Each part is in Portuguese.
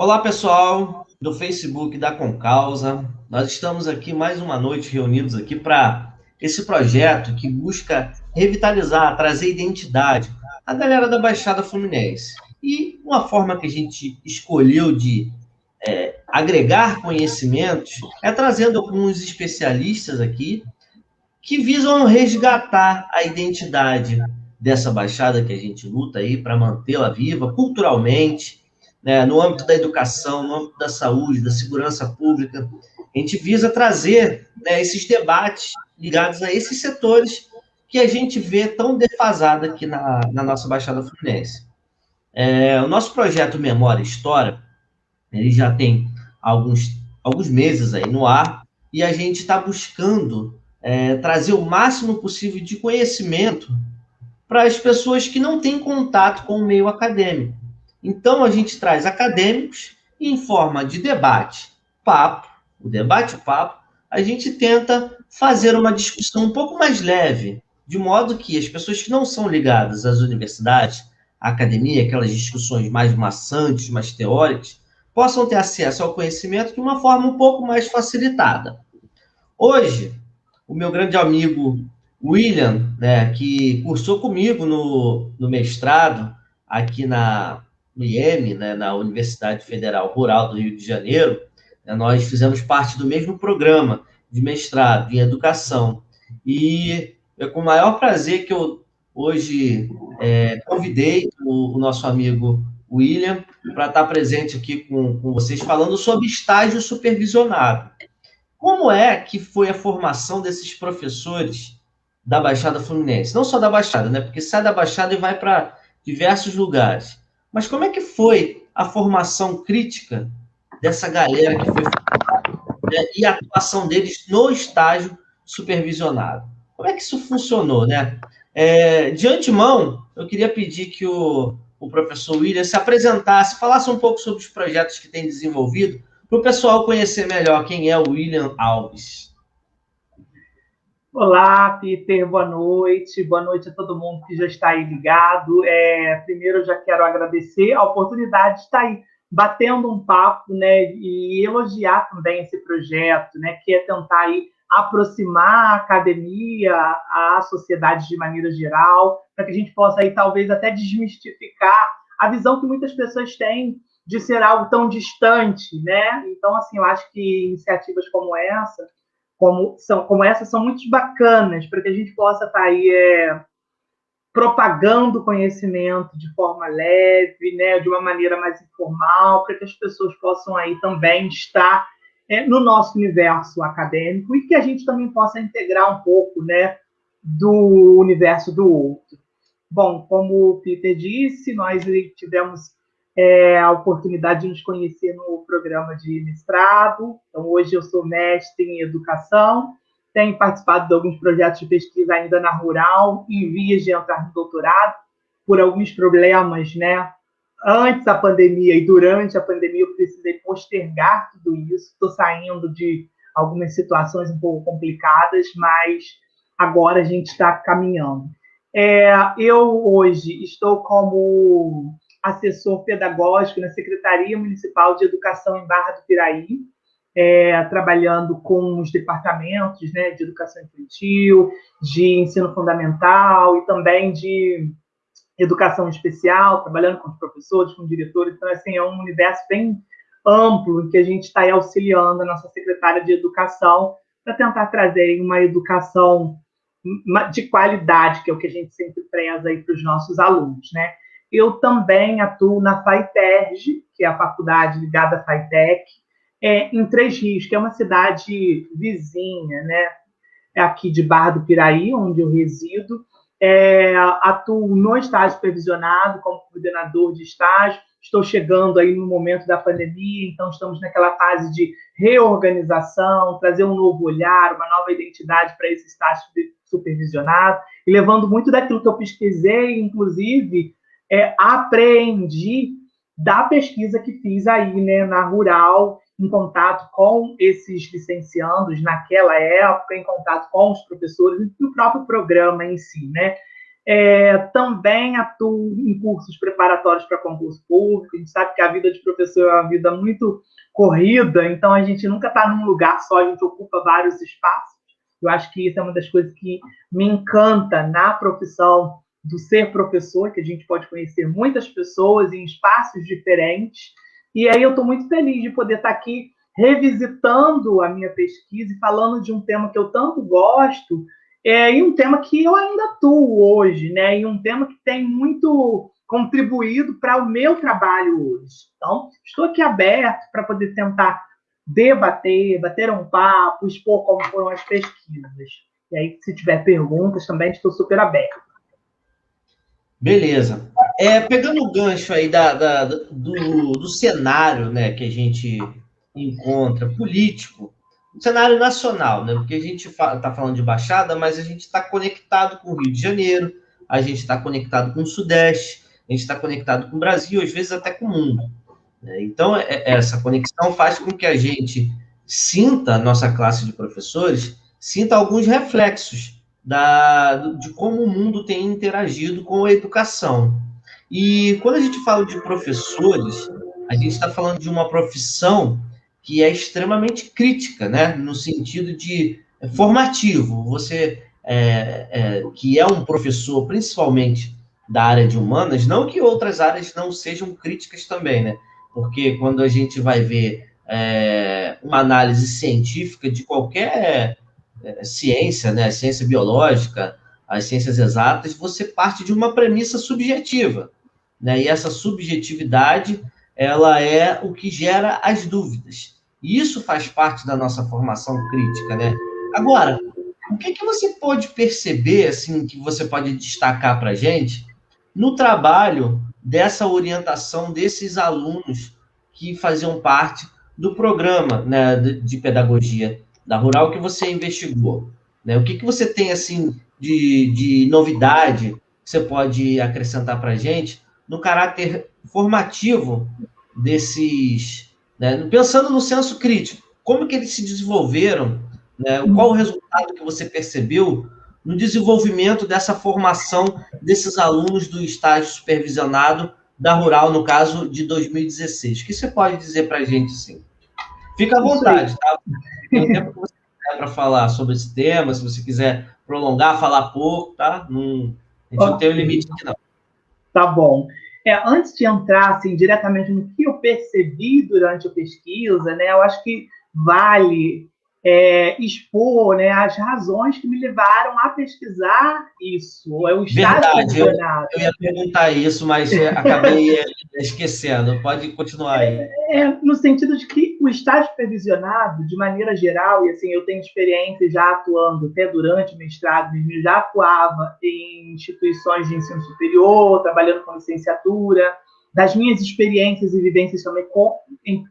Olá, pessoal do Facebook da Concausa. Nós estamos aqui mais uma noite reunidos aqui para esse projeto que busca revitalizar, trazer identidade à galera da Baixada Fluminense. E uma forma que a gente escolheu de é, agregar conhecimentos é trazendo alguns especialistas aqui que visam resgatar a identidade dessa baixada que a gente luta aí para mantê-la viva culturalmente, né, no âmbito da educação, no âmbito da saúde, da segurança pública. A gente visa trazer né, esses debates ligados a esses setores que a gente vê tão defasado aqui na, na nossa Baixada Fluminense. É, o nosso projeto Memória e História, ele já tem alguns, alguns meses aí no ar, e a gente está buscando é, trazer o máximo possível de conhecimento para as pessoas que não têm contato com o meio acadêmico. Então, a gente traz acadêmicos em forma de debate, papo, o debate-papo, a gente tenta fazer uma discussão um pouco mais leve, de modo que as pessoas que não são ligadas às universidades, à academia, aquelas discussões mais maçantes, mais teóricas, possam ter acesso ao conhecimento de uma forma um pouco mais facilitada. Hoje, o meu grande amigo William, né, que cursou comigo no, no mestrado aqui na, no IEM, né, na Universidade Federal Rural do Rio de Janeiro, né, nós fizemos parte do mesmo programa de mestrado em educação. E é com o maior prazer que eu hoje é, convidei o, o, nosso amigo William para estar presente aqui com, com vocês, falando sobre estágio supervisionado. Como é que foi a formação desses professores da Baixada Fluminense? Não só da Baixada, né? Porque sai da Baixada e vai para diversos lugares. Mas como é que foi a formação crítica dessa galera que foi né, e a atuação deles no estágio supervisionado? Como é que isso funcionou, né? É, de antemão, eu queria pedir que o, o professor William se apresentasse, falasse um pouco sobre os projetos que tem desenvolvido, para o pessoal conhecer melhor quem é o William Alves. Olá, Peter, boa noite. Boa noite a todo mundo que já está aí ligado. É, primeiro, eu já quero agradecer a oportunidade de estar aí batendo um papo, né, e elogiar também esse projeto, né, que é tentar aí aproximar a academia à sociedade de maneira geral, para que a gente possa aí talvez até desmistificar a visão que muitas pessoas têm de ser algo tão distante, né? Então, assim, eu acho que iniciativas como essa como, são, como essas são muito bacanas para que a gente possa estar tá aí é, propagando conhecimento de forma leve, né, de uma maneira mais informal, para que as pessoas possam aí também estar é, no nosso universo acadêmico e que a gente também possa integrar um pouco, né, do universo do outro. Bom, como o Peter disse, nós tivemos é, a oportunidade de nos conhecer no programa de mestrado. Então, hoje eu sou mestre em educação, tenho participado de alguns projetos de pesquisa ainda na rural, em vias de entrar no doutorado, por alguns problemas, né? Antes da pandemia e durante a pandemia, eu precisei postergar tudo isso. Estou saindo de algumas situações um pouco complicadas, mas agora a gente está caminhando. É, eu hoje estou como assessor pedagógico na Secretaria Municipal de Educação em Barra do Piraí, é, trabalhando com os departamentos né, de educação infantil, de ensino fundamental e também de educação especial, trabalhando com os professores, com os diretores. Então, assim, é um universo bem amplo em que a gente está auxiliando a nossa secretária de educação para tentar trazer uma educação de qualidade, que é o que a gente sempre preza aí para os nossos alunos, né? Eu também atuo na FAITERG, que é a faculdade ligada à FAITEC, é, em Três Rios, que é uma cidade vizinha, né? É aqui de Barra do Piraí, onde eu resido. É, atuo no estágio supervisionado como coordenador de estágio. Estou chegando aí no momento da pandemia, então estamos naquela fase de reorganização, trazer um novo olhar, uma nova identidade para esse estágio supervisionado, e levando muito daquilo que eu pesquisei, inclusive é, apreendi da pesquisa que fiz aí né, na Rural, em contato com esses licenciandos naquela época, em contato com os professores e o próprio programa em si, né? É, também atuo em cursos preparatórios para concurso público. A gente sabe que a vida de professor é uma vida muito corrida, então a gente nunca está num lugar só, a gente ocupa vários espaços. Eu acho que isso é uma das coisas que me encanta na profissão do ser professor, que a gente pode conhecer muitas pessoas em espaços diferentes. E aí eu estou muito feliz de poder estar tá aqui revisitando a minha pesquisa e falando de um tema que eu tanto gosto, é, e um tema que eu ainda atuo hoje, né? E um tema que tem muito contribuído para o meu trabalho hoje. Então, estou aqui aberto para poder tentar debater, bater um papo, expor como foram as pesquisas. E aí, se tiver perguntas, também estou super aberto. Beleza. É, pegando o gancho aí da, da do, do cenário né, que a gente encontra político, cenário nacional, né? Porque a gente está falando de Baixada, mas a gente está conectado com o Rio de Janeiro, a gente está conectado com o Sudeste, a gente está conectado com o Brasil, às vezes até com o mundo. Né? Então, é, é, essa conexão faz com que a gente sinta, a nossa classe de professores, sinta alguns reflexos da, de como o mundo tem interagido com a educação. E quando a gente fala de professores, a gente está falando de uma profissão que é extremamente crítica, né? no sentido de é formativo. Você, é, é, que é um professor, principalmente da área de humanas, não que outras áreas não sejam críticas também, né? Porque quando a gente vai ver é, uma análise científica de qualquer ciência, né? Ciência biológica, as ciências exatas, você parte de uma premissa subjetiva, né? E essa subjetividade, ela é o que gera as dúvidas. E isso faz parte da nossa formação crítica, né? Agora, o que, que você pode perceber, assim, que você pode destacar para a gente no trabalho dessa orientação desses alunos que faziam parte do programa né, de pedagogia da Rural que você investigou? Né? O que, que você tem, assim, de, de novidade que você pode acrescentar para a gente no caráter formativo desses né? Pensando no senso crítico, como que eles se desenvolveram, né? qual o resultado que você percebeu no desenvolvimento dessa formação desses alunos do estágio supervisionado da Rural, no caso de 2016. O que você pode dizer para a gente, sim? Fica à vontade, tá? Tem o tempo que você quiser para falar sobre esse tema, se você quiser prolongar, falar pouco, tá? Não, a gente não tem um limite aqui, não. Tá bom. É, antes de entrar assim, diretamente no que eu percebi durante a pesquisa, né, eu acho que vale é, expor né, as razões que me levaram a pesquisar isso. É o Verdade, eu, eu, ia perguntar isso, mas é, acabei é, esquecendo. Pode continuar aí. É, no sentido de que o estágio supervisionado, de maneira geral, e assim, eu tenho experiência já atuando até durante o mestrado, já atuava em instituições de ensino superior, trabalhando com licenciatura, das minhas experiências e vivências também com,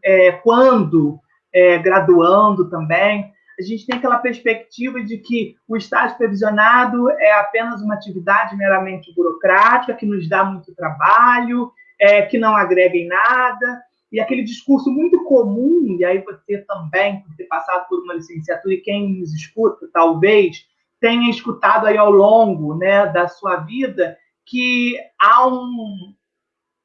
é, quando é, graduando também, a gente tem aquela perspectiva de que o estágio supervisionado é apenas uma atividade meramente burocrática, que nos dá muito trabalho, é, que não agrega em nada, e aquele discurso muito comum, e aí você também, por ter passado por uma licenciatura, e quem nos escuta, talvez, tenha escutado aí ao longo né, da sua vida, que há um,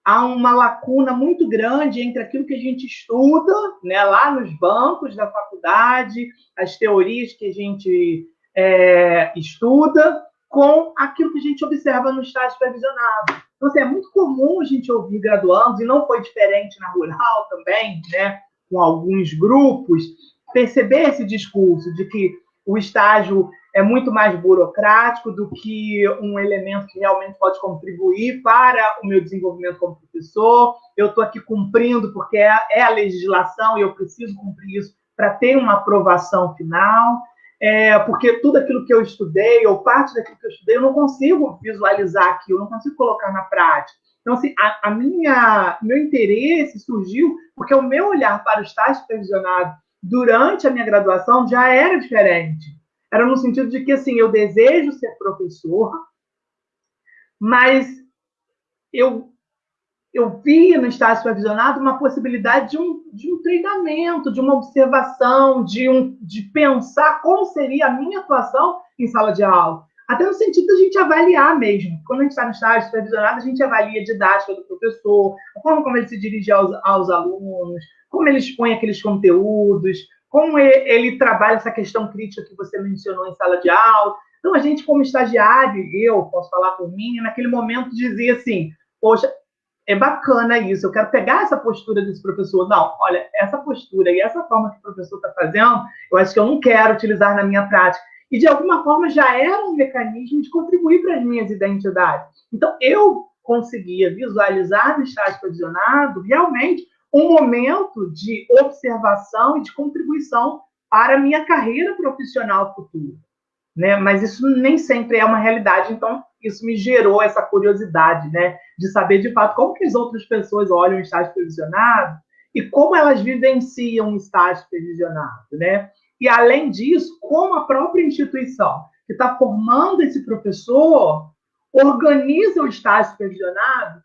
há uma lacuna muito grande entre aquilo que a gente estuda, né, lá nos bancos da faculdade, as teorias que a gente é, estuda, com aquilo que a gente observa no estágio supervisionado. Então, assim, é muito comum a gente ouvir graduandos, e não foi diferente na rural também, né, com alguns grupos, perceber esse discurso de que o estágio é muito mais burocrático do que um elemento que realmente pode contribuir para o meu desenvolvimento como professor. Eu estou aqui cumprindo porque é, é, a legislação e eu preciso cumprir isso para ter uma aprovação final. É, porque tudo aquilo que eu estudei, ou parte daquilo que eu estudei, eu não consigo visualizar aqui, eu não consigo colocar na prática. Então, assim, a, a minha, meu interesse surgiu porque o meu olhar para o estágio supervisionado durante a minha graduação já era diferente era no sentido de que, assim, eu desejo ser professor, mas eu, eu via no estágio supervisionado uma possibilidade de um, de um treinamento, de uma observação, de, um, de pensar como seria a minha atuação em sala de aula. Até no sentido da gente avaliar mesmo. Quando a gente está no estágio supervisionado, a gente avalia a didática do professor, a forma como ele se dirige aos, aos alunos, como ele expõe aqueles conteúdos, como ele, trabalha essa questão crítica que você mencionou em sala de aula. Então, a gente, como estagiário, eu posso falar por mim, naquele momento dizia assim: poxa, é bacana isso, eu quero pegar essa postura desse professor. Não, olha, essa postura e essa forma que o professor está fazendo, eu acho que eu não quero utilizar na minha prática. E, de alguma forma, já era um mecanismo de contribuir para as minhas identidades. Então, eu conseguia visualizar no estágio provisionado realmente um momento de observação e de contribuição para a minha carreira profissional futura né? Mas isso nem sempre é uma realidade, então isso me gerou essa curiosidade, né? De saber de fato como que as outras pessoas olham o estágio previsionado e como elas vivenciam o estágio previsionado, né? E além disso, como a própria instituição que está formando esse professor organiza o estágio previsionado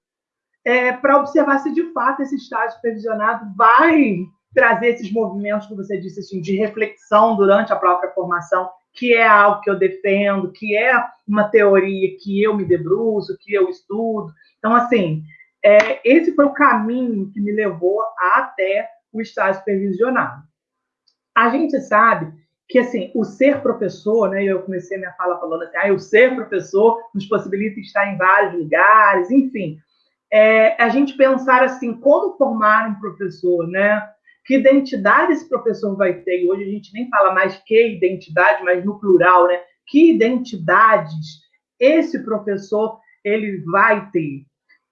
é, para observar se de fato esse estágio previsionado vai trazer esses movimentos que você disse assim, de reflexão durante a própria formação que é algo que eu defendo, que é uma teoria que eu me debruço, que eu estudo. Então, assim, é, esse foi o caminho que me levou até o estágio supervisionado. A gente sabe que, assim, o ser professor, né, eu comecei minha fala falando assim, ah, o ser professor nos possibilita estar em vários lugares, enfim, é, a gente pensar assim, como formar um professor, né? que identidade esse professor vai ter? E hoje a gente nem fala mais que identidade, mas no plural, né? Que identidades esse professor ele vai ter?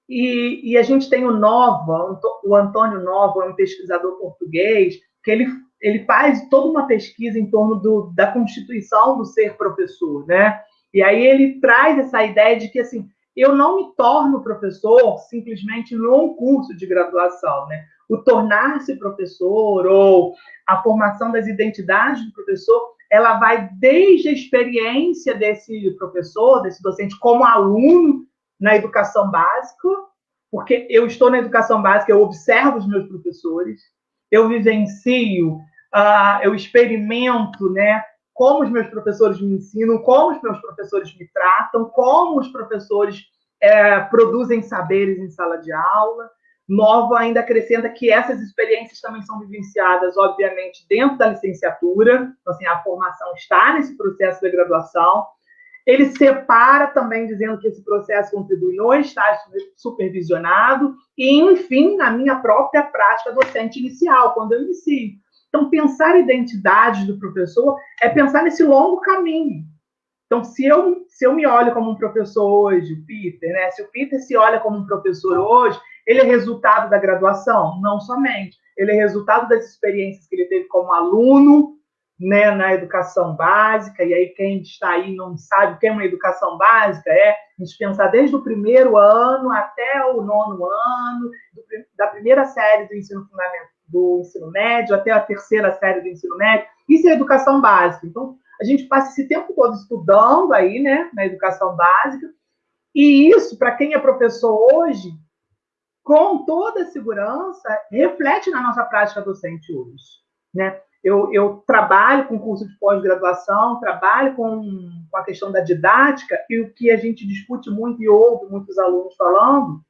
E, e a gente tem o Nova, o Antônio Nova, um pesquisador português, que ele, ele faz toda uma pesquisa em torno do, da constituição do ser professor, né? E aí ele traz essa ideia de que, assim, eu não me torno professor simplesmente num curso de graduação, né? o tornar-se professor ou a formação das identidades do professor, ela vai desde a experiência desse professor, desse docente, como aluno na educação básica, porque eu estou na educação básica, eu observo os meus professores, eu vivencio, uh, eu experimento, né, como os meus professores me ensinam, como os meus professores me tratam, como os professores é, produzem saberes em sala de aula. Nova ainda acrescenta que essas experiências também são vivenciadas, obviamente, dentro da licenciatura, então, assim, a formação está nesse processo de graduação. Ele separa também, dizendo que esse processo contribui no estágio supervisionado e, enfim, na minha própria prática docente inicial, quando eu inicio. Então, pensar a identidade do professor é pensar nesse longo caminho. Então, se eu, se eu me olho como um professor hoje, o Peter, né? Se o Peter se olha como um professor hoje, ele é resultado da graduação? Não somente. Ele é resultado das experiências que ele teve como aluno, né, na educação básica, e aí quem está aí não sabe o que é uma educação básica, é a gente pensar desde o primeiro ano até o nono ano, do, da primeira série do ensino fundamental, do ensino médio até a terceira série do ensino médio, isso é educação básica. Então, a gente passa esse tempo todo estudando aí, né, na educação básica, e isso, para quem é professor hoje, com toda a segurança, reflete na nossa prática docente hoje. Né? Eu, eu trabalho com curso de pós-graduação, trabalho com, com a questão da didática, e o que a gente discute muito e ouve muitos alunos falando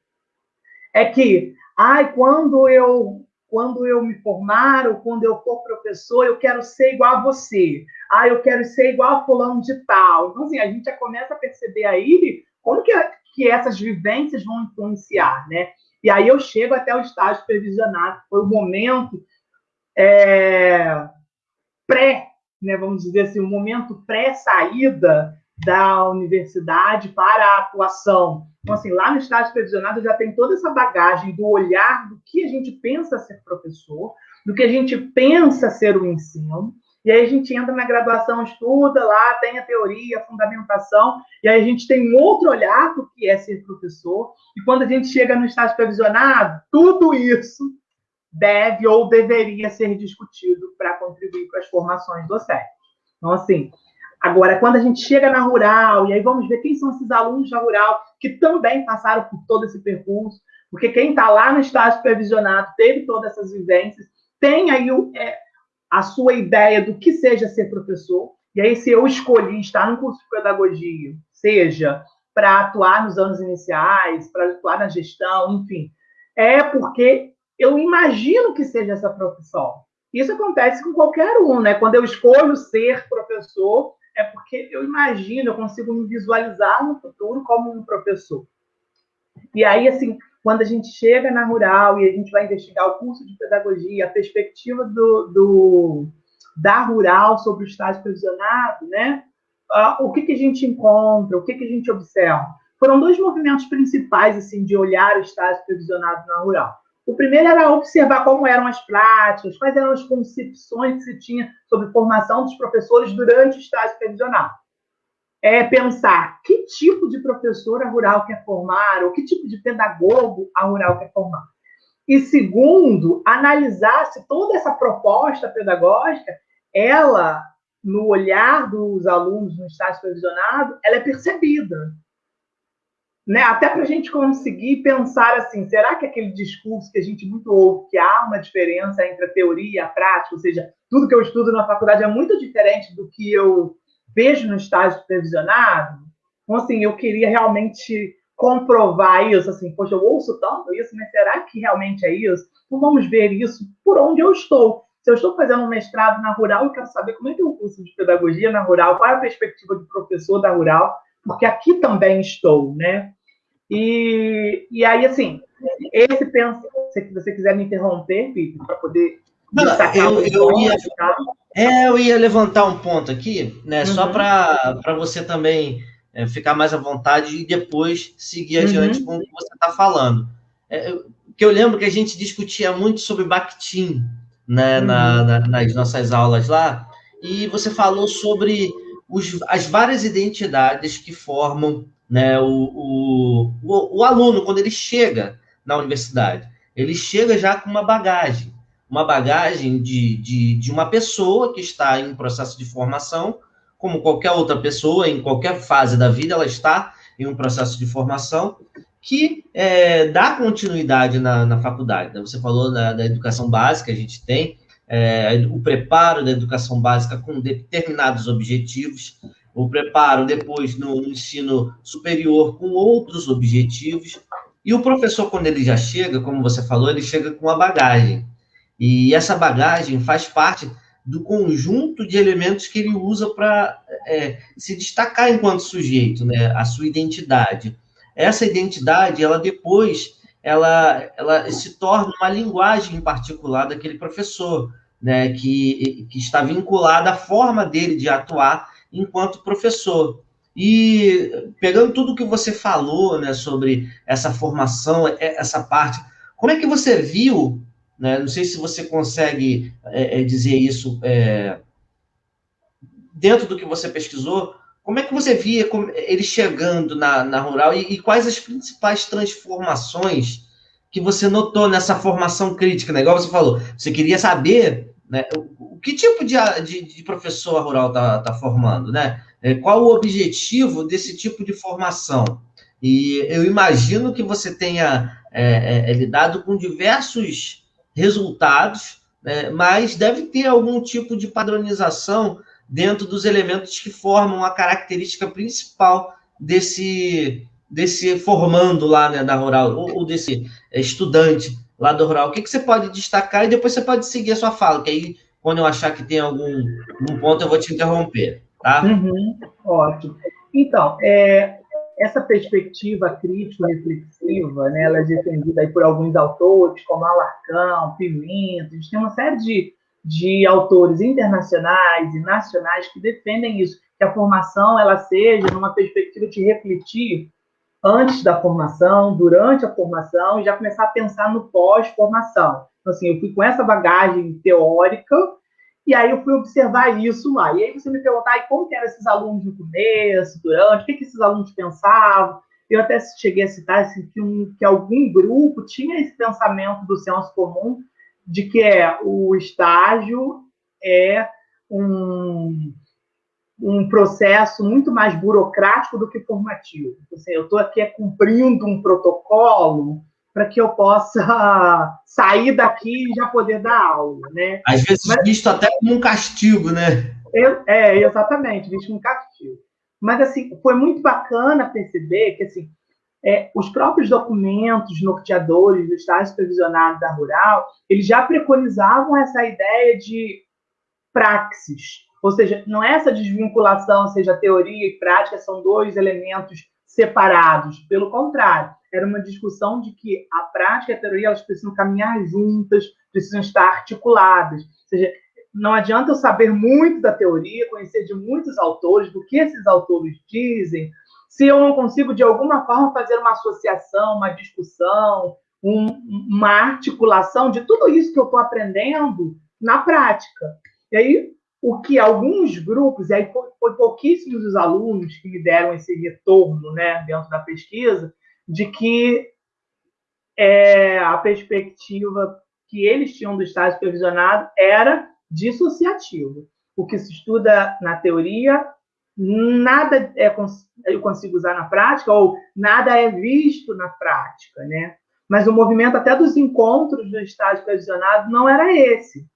é que, ai, quando eu quando eu me formar ou quando eu for professor, eu quero ser igual a você. Ah, eu quero ser igual a fulano de tal. Então, assim, a gente já começa a perceber aí como que, que essas vivências vão influenciar, né? E aí eu chego até o estágio previsionado, foi o momento é, pré, né, vamos dizer assim, o momento pré-saída da universidade para a atuação. Então, assim, lá no estágio previsionado já tem toda essa bagagem do olhar do que a gente pensa ser professor, do que a gente pensa ser o ensino, e aí a gente entra na graduação, estuda lá, tem a teoria, a fundamentação, e aí a gente tem um outro olhar do que é ser professor. E quando a gente chega no estágio previsionado, tudo isso deve ou deveria ser discutido para contribuir para as formações docentes. Então, assim, agora, quando a gente chega na rural, e aí vamos ver quem são esses alunos da rural que também passaram por todo esse percurso, porque quem está lá no estágio previsionado teve todas essas vivências, tem aí é, a sua ideia do que seja ser professor. E aí, se eu escolhi estar no curso de pedagogia, seja para atuar nos anos iniciais, para atuar na gestão, enfim, é porque eu imagino que seja essa profissão. Isso acontece com qualquer um, né? Quando eu escolho ser professor, é porque eu imagino, eu consigo me visualizar no futuro como um professor. E aí, assim, quando a gente chega na rural e a gente vai investigar o curso de pedagogia, a perspectiva do, do da rural sobre o estágio provisionado, né? Uh, o que, que a gente encontra, o que, que a gente observa? Foram dois movimentos principais assim de olhar o estágio provisionado na rural. O primeiro era observar como eram as práticas, quais eram as concepções que se tinha sobre formação dos professores durante o estágio previsional. É pensar que tipo de professor a rural quer formar, ou que tipo de pedagogo a rural quer formar. E segundo, analisar se toda essa proposta pedagógica, ela, no olhar dos alunos no estágio previsionado, ela é percebida né, até para a gente conseguir pensar assim, será que aquele discurso que a gente muito ouve, que há uma diferença entre a teoria e a prática, ou seja, tudo que eu estudo na faculdade é muito diferente do que eu vejo no estágio supervisionado? Então, assim, eu queria realmente comprovar isso, assim, poxa, eu ouço tanto isso, mas será que realmente é isso? Então, vamos ver isso por onde eu estou. Se eu estou fazendo um mestrado na Rural, eu quero saber como é que é o curso de pedagogia na Rural, qual é a perspectiva do professor da Rural, porque aqui também estou, né? E, e aí, assim, esse pensa, se você quiser me interromper, para poder destacar eu, eu ia, é, eu ia levantar um ponto aqui, né? Uhum. Só para você também é, ficar mais à vontade e depois seguir adiante uhum. com o que você está falando. É, que eu lembro que a gente discutia muito sobre Bakhtin né, uhum. na, na, nas nossas aulas lá, e você falou sobre os, as várias identidades que formam né, o, o, o, o aluno, quando ele chega na universidade, ele chega já com uma bagagem, uma bagagem de, de, de uma pessoa que está em processo de formação, como qualquer outra pessoa, em qualquer fase da vida, ela está em um processo de formação que é, dá continuidade na, na faculdade. Né? Você falou da, da, educação básica, a gente tem é, o preparo da educação básica com determinados objetivos, o preparo depois no, ensino superior com outros objetivos. E o professor, quando ele já chega, como você falou, ele chega com a bagagem. E essa bagagem faz parte do conjunto de elementos que ele usa para é, se destacar enquanto sujeito, né? A sua identidade. Essa identidade, ela depois, ela, ela se torna uma linguagem em particular daquele professor, né? Que, que está vinculada à forma dele de atuar enquanto professor. E pegando tudo que você falou né, sobre essa formação, é, essa parte, como é que você viu, né, não sei se você consegue é, é, dizer isso é, dentro do que você pesquisou, como é que você via ele chegando na, na rural e, e, quais as principais transformações que você notou nessa formação crítica, né? Igual você falou, você queria saber né? O, que tipo de, de, de professor rural está tá formando? Né? É, qual o objetivo desse tipo de formação? E eu imagino que você tenha é, é, lidado com diversos resultados, né? mas deve ter algum tipo de padronização dentro dos elementos que formam a característica principal desse, desse formando lá né, na rural, ou, ou desse estudante lá do rural, o que, que você pode destacar e depois você pode seguir a sua fala, que aí, quando eu achar que tem algum um ponto, eu vou te interromper, tá? Uhum, ótimo. Então, é, essa perspectiva crítico-reflexiva, né, ela é defendida aí por alguns autores, como Alarcão, Pimenta, a gente tem uma série de, de autores internacionais e nacionais que defendem isso, que a formação ela seja numa perspectiva de refletir antes da formação, durante a formação, e já começar a pensar no pós-formação. Então, assim, eu fui com essa bagagem teórica, e aí eu fui observar isso lá. E aí você me perguntar, e como eram esses alunos no começo, durante, o que, que esses alunos pensavam? Eu até cheguei a citar assim, que, um, que algum grupo tinha esse pensamento do senso comum de que é o estágio é um um processo muito mais burocrático do que formativo. Então, assim, eu estou aqui cumprindo um protocolo para que eu possa sair daqui e já poder dar aula, né? Às vezes Mas, visto até como um castigo, né? É, exatamente, visto como castigo. Mas, assim, foi muito bacana perceber que, assim, é, os próprios documentos norteadores do Estado Supervisionado da Rural, eles já preconizavam essa ideia de praxis, ou seja, não é essa desvinculação, seja, teoria e prática são dois elementos separados, pelo contrário, era uma discussão de que a prática e a teoria elas precisam caminhar juntas, precisam estar articuladas, ou seja, não adianta eu saber muito da teoria, conhecer de muitos autores, do que esses autores dizem, se eu não consigo, de alguma forma, fazer uma associação, uma discussão, um, uma articulação de tudo isso que eu estou aprendendo na prática. E aí, o que alguns grupos, e aí foi, pouquíssimos os alunos que me deram esse retorno né, dentro da pesquisa, de que é, a perspectiva que eles tinham do estágio supervisionado era dissociativa. O que se estuda na teoria nada é, eu consigo usar na prática, ou nada é visto na prática, né? Mas o movimento até dos encontros do estágio supervisionado não era esse,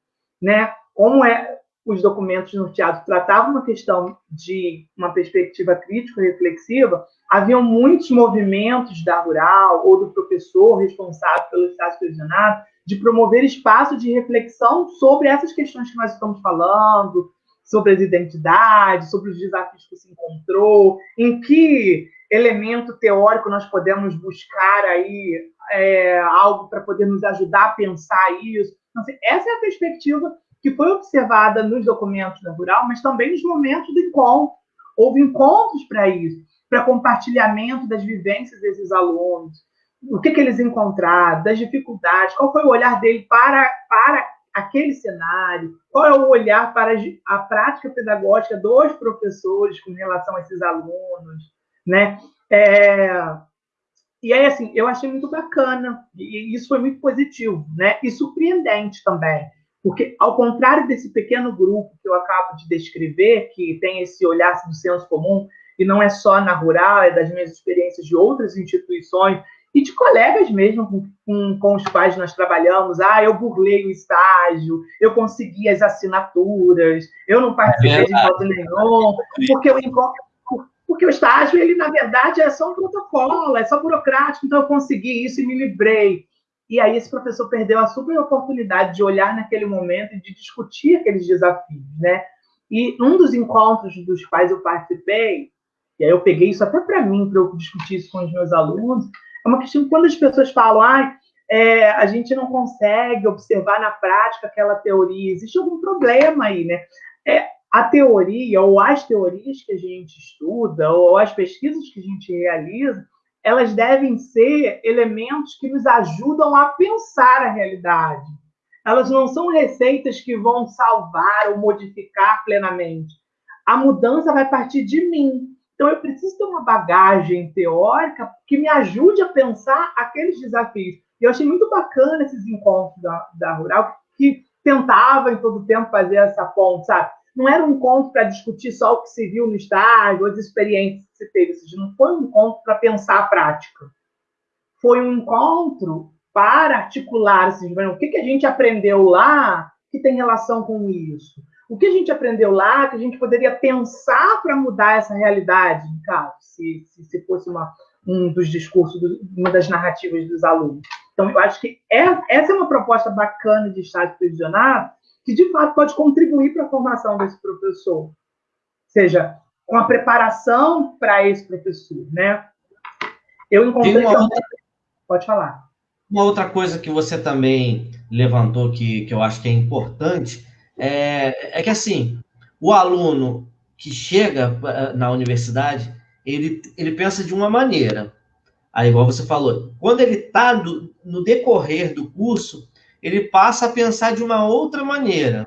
né? Como é os documentos norteados tratavam uma questão de uma perspectiva crítico-reflexiva, haviam muitos movimentos da rural ou do professor responsável pelo estágio supervisionado de promover espaço de reflexão sobre essas questões que nós estamos falando, sobre as identidades, sobre os desafios que se encontrou, em que elemento teórico nós podemos buscar aí é, algo para poder nos ajudar a pensar isso. Então, assim, essa é a perspectiva que foi observada nos documentos da Rural, mas também nos momentos do encontro. Houve encontros para isso, para compartilhamento das vivências desses alunos, o que, que eles encontraram, das dificuldades, qual foi o olhar dele para, para aquele cenário, qual é o olhar para a prática pedagógica dos professores com relação a esses alunos, né? É, e aí, assim, eu achei muito bacana, e isso foi muito positivo, né? E surpreendente também, porque, ao contrário desse pequeno grupo que eu acabo de descrever, que tem esse olhar do senso comum, e não é só na rural, é das minhas experiências de outras instituições, e de colegas mesmo com, com, com, os quais nós trabalhamos. Ah, eu burlei o estágio, eu consegui as assinaturas, eu não participei é de encontro nenhum, porque o, porque o estágio, ele, na verdade, é só um protocolo, é só burocrático, então eu consegui isso e me livrei. E aí esse professor perdeu a super oportunidade de olhar naquele momento e de discutir aqueles desafios, né? E um dos encontros dos quais eu participei, e aí eu peguei isso até para mim, para eu discutir isso com os meus alunos, é uma questão quando as pessoas falam, ah, é, a gente não consegue observar na prática aquela teoria, existe algum problema aí, né? É, a teoria, ou as teorias que a gente estuda, ou as pesquisas que a gente realiza, elas devem ser elementos que nos ajudam a pensar a realidade. Elas não são receitas que vão salvar ou modificar plenamente. A mudança vai partir de mim. Então, eu preciso ter uma bagagem teórica que me ajude a pensar aqueles desafios. E eu achei muito bacana esses encontros da, da Rural, que tentava em todo tempo fazer essa ponte, sabe? Não era um encontro para discutir só o que se viu no estágio, as experiências que se teve. Não foi um encontro para pensar a prática. Foi um encontro para articular assim, o que, que a gente aprendeu lá que tem relação com isso o que a gente aprendeu lá que a gente poderia pensar para mudar essa realidade, no caso, se, se, se fosse uma, um dos discursos, do, uma das narrativas dos alunos. Então, eu acho que é, essa é uma proposta bacana de estágio supervisionado que, de fato, pode contribuir para a formação desse professor. Ou seja, com a preparação para esse professor, né? Eu encontrei... Outra... Pode falar. Uma outra coisa que você também levantou que, que eu acho que é importante é, é que assim, o aluno que chega eh, na universidade, ele, ele pensa de uma maneira. Aí, igual você falou, quando ele está no decorrer do curso, ele passa a pensar de uma outra maneira.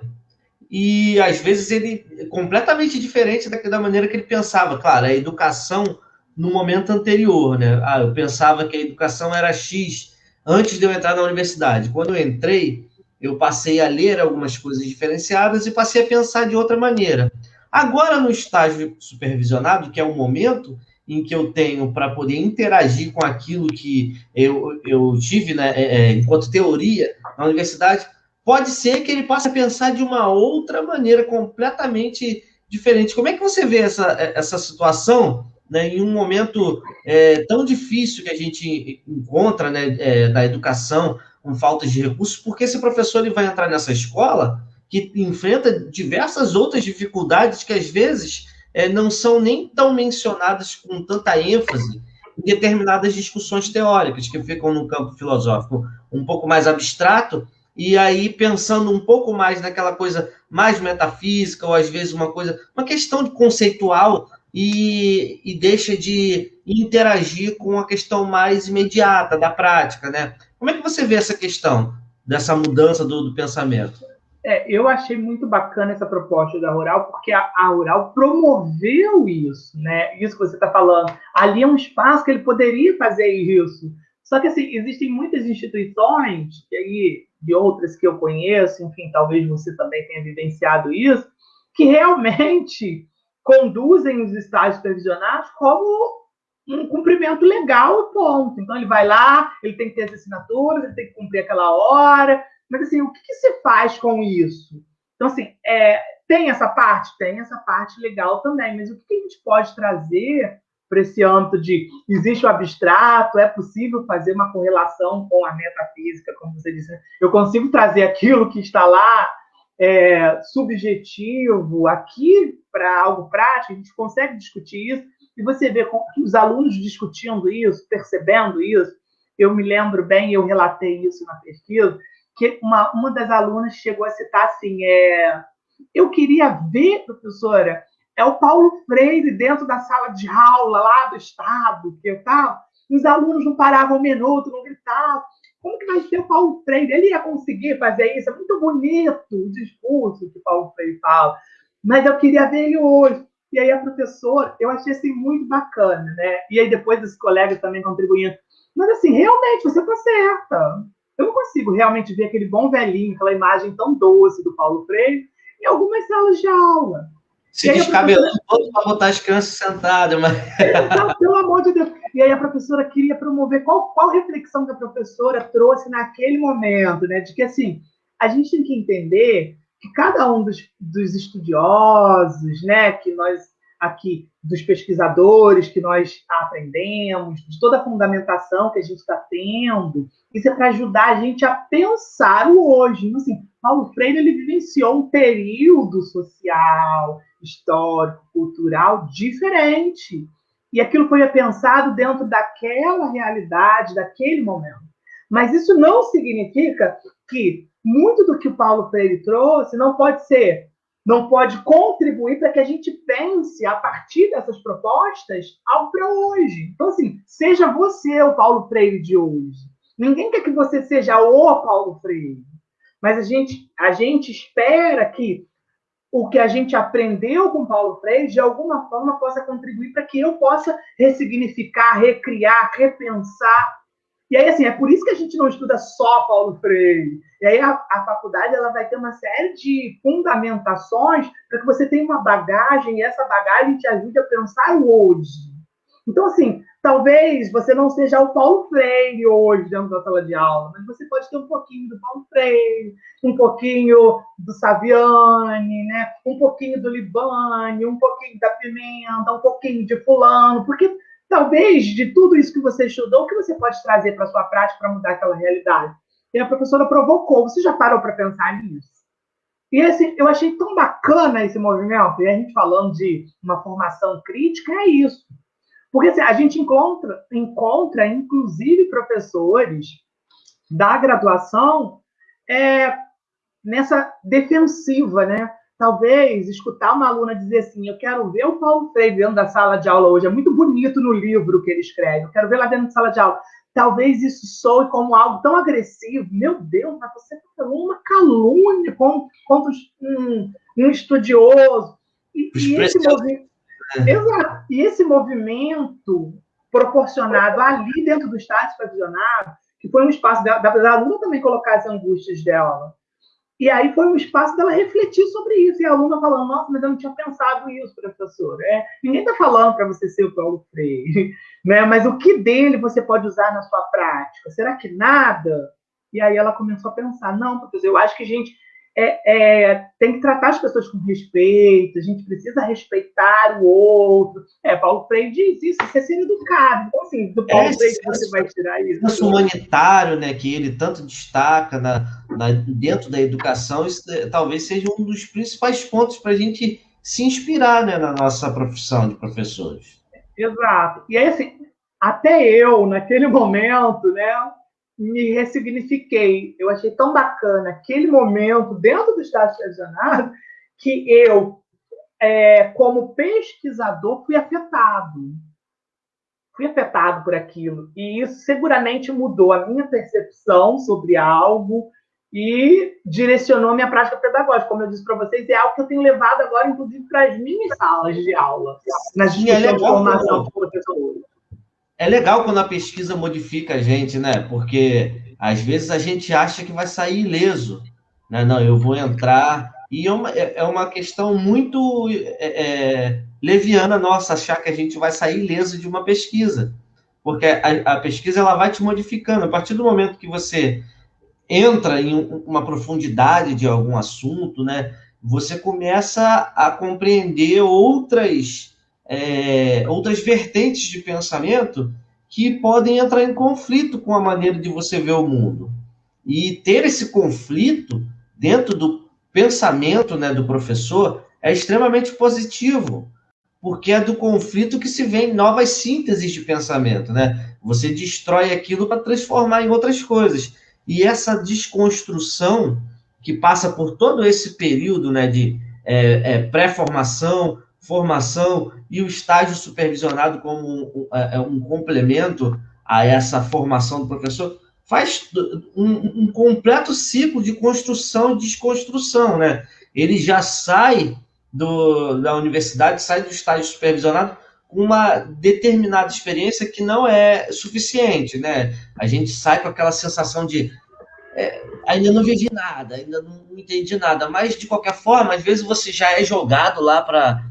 E às vezes ele é completamente diferente da, maneira que ele pensava. Claro, a educação no momento anterior, né? Ah, eu pensava que a educação era X antes de eu entrar na universidade. Quando eu entrei, eu passei a ler algumas coisas diferenciadas e passei a pensar de outra maneira. Agora, no estágio supervisionado, que é o momento em que eu tenho para poder interagir com aquilo que eu, eu tive né, é, é, enquanto teoria na universidade, pode ser que ele possa pensar de uma outra maneira completamente diferente. Como é que você vê essa, essa situação né, em um momento é, tão difícil que a gente encontra né, é, da educação, com falta de recursos, porque esse professor ele vai entrar nessa escola que enfrenta diversas outras dificuldades que às vezes é, não são nem tão mencionadas com tanta ênfase em determinadas discussões teóricas que ficam no campo filosófico um pouco mais abstrato e aí pensando um pouco mais naquela coisa mais metafísica ou às vezes uma coisa uma questão conceitual e, e deixa de interagir com a questão mais imediata da prática, né? Como é que você vê essa questão dessa mudança do, do pensamento? É, eu achei muito bacana essa proposta da Rural, porque a, a Rural promoveu isso, né? Isso que você está falando. Ali é um espaço que ele poderia fazer isso. Só que, assim, existem muitas instituições, e aí, de outras que eu conheço, enfim, talvez você também tenha vivenciado isso, que realmente conduzem os estágios supervisionados como um cumprimento legal e ponto. Então, ele vai lá, ele tem que ter as assinaturas, ele tem que cumprir aquela hora, mas, assim, o que, que se faz com isso? Então, assim, é, tem essa parte? Tem essa parte legal também, mas o que, que a gente pode trazer para esse âmbito de existe o abstrato, é possível fazer uma correlação com a metafísica, como você disse. Eu consigo trazer aquilo que está lá é, subjetivo aqui para algo prático, a gente consegue discutir isso, e você vê os alunos discutindo isso, percebendo isso. Eu me lembro bem, eu relatei isso na pesquisa, que uma, uma das alunas chegou a citar assim: é, eu queria ver, professora, é o Paulo Freire dentro da sala de aula lá do Estado, que eu estava, os alunos não paravam um minuto, não gritavam. Como que vai ser o Paulo Freire? Ele ia conseguir fazer isso? É muito bonito o discurso que o Paulo Freire fala, mas eu queria ver ele hoje. E aí a professora, eu achei assim muito bacana, né? E aí depois os colegas também contribuindo. Mas assim, realmente, você está certa. Eu não consigo realmente ver aquele bom velhinho, aquela imagem tão doce do Paulo Freire em algumas salas de aula. Se descabelando professora... todo para botar as crianças sentadas. Mas... Pelo amor de Deus. E aí a professora queria promover qual, qual reflexão que a professora trouxe naquele momento, né? De que, assim, a gente tem que entender que cada um dos, dos estudiosos, né, que nós aqui dos pesquisadores que nós aprendemos, de toda a fundamentação que a gente está tendo. Isso é para ajudar a gente a pensar o hoje. Então, assim, Paulo Freire ele vivenciou um período social, histórico, cultural diferente. E aquilo foi pensado dentro daquela realidade, daquele momento. Mas isso não significa que muito do que o Paulo Freire trouxe não pode ser não pode contribuir para que a gente pense a partir dessas propostas algo para hoje. Então, assim, seja você o Paulo Freire de hoje. Ninguém quer que você seja o Paulo Freire, mas a gente, a gente espera que o que a gente aprendeu com Paulo Freire, de alguma forma, possa contribuir para que eu possa ressignificar, recriar, repensar e aí, assim, é por isso que a gente não estuda só Paulo Freire. E aí a, a faculdade ela vai ter uma série de fundamentações para que você tenha uma bagagem e essa bagagem te ajude a pensar o hoje. Então, assim, talvez você não seja o Paulo Freire hoje dentro da sala de aula, mas você pode ter um pouquinho do Paulo Freire, um pouquinho do Saviani, né? um pouquinho do Libani, um pouquinho da Pimenta, um pouquinho de fulano, porque talvez de tudo isso que você estudou, o que você pode trazer para a sua prática para mudar aquela realidade? E a professora provocou. Você já parou para pensar nisso? E assim, eu achei tão bacana esse movimento, e a gente falando de uma formação crítica, é isso. Porque assim, a gente encontra, encontra, inclusive, professores da graduação é, nessa defensiva, né? talvez escutar uma aluna dizer assim: Eu quero ver o Paulo Freire dentro da sala de aula hoje. É muito bonito no livro que ele escreve. Eu quero ver lá dentro da sala de aula. Talvez isso soe como algo tão agressivo. Meu Deus, mas você falou uma calúnia contra um, um estudioso. E, e esse movimento, exato, e esse movimento proporcionado ali dentro do Estado supervisionado, que foi um espaço da, da aluna também colocar as angústias dela e aí foi um espaço dela refletir sobre isso. E a aluna falando, nossa, mas eu não tinha pensado isso, professor. É, ninguém está falando para você ser o Paulo Freire, né? mas o que dele você pode usar na sua prática? Será que nada? E aí ela começou a pensar, não, professor, eu acho que a gente é, é, tem que tratar as pessoas com respeito, a gente precisa respeitar o outro. É, Paulo Freire diz isso, isso é ser educado. Então, assim, do Paulo é, Freire você vai tirar isso. Senso humanitário, né, que ele tanto destaca na, na, dentro da educação, isso é, talvez seja um dos principais pontos para a gente se inspirar né, na nossa profissão de professores. Exato. E aí, assim, até eu, naquele momento, né, me ressignifiquei. Eu achei tão bacana aquele momento dentro do Estado supervisionado que eu, é, como pesquisador, fui afetado. Fui afetado por aquilo. E isso seguramente mudou a minha percepção sobre algo e direcionou minha prática pedagógica. Como eu disse para vocês, é algo que eu tenho levado agora, inclusive, para as minhas salas de aula, nas é de formação de professores é legal quando a pesquisa modifica a gente, né? Porque às vezes a gente acha que vai sair ileso. Né? Não, eu vou entrar. E é uma, é, é uma questão muito é, é, leviana nossa achar que a gente vai sair ileso de uma pesquisa. Porque a, a pesquisa ela vai te modificando. A partir do momento que você entra em uma profundidade de algum assunto, né? Você começa a compreender outras é, outras vertentes de pensamento que podem entrar em conflito com a maneira de você ver o mundo. E ter esse conflito dentro do pensamento né, do professor é extremamente positivo, porque é do conflito que se vê novas sínteses de pensamento. Né? Você destrói aquilo para transformar em outras coisas. E essa desconstrução que passa por todo esse período né, de é, é, pré-formação, formação e o estágio supervisionado como um, um, é, um complemento a essa formação do professor, faz um, um, completo ciclo de construção e desconstrução, né? Ele já sai do, da universidade, sai do estágio supervisionado com uma determinada experiência que não é suficiente, né? A gente sai com aquela sensação de é, ainda não vivi nada, ainda não entendi nada, mas de qualquer forma, às vezes você já é jogado lá para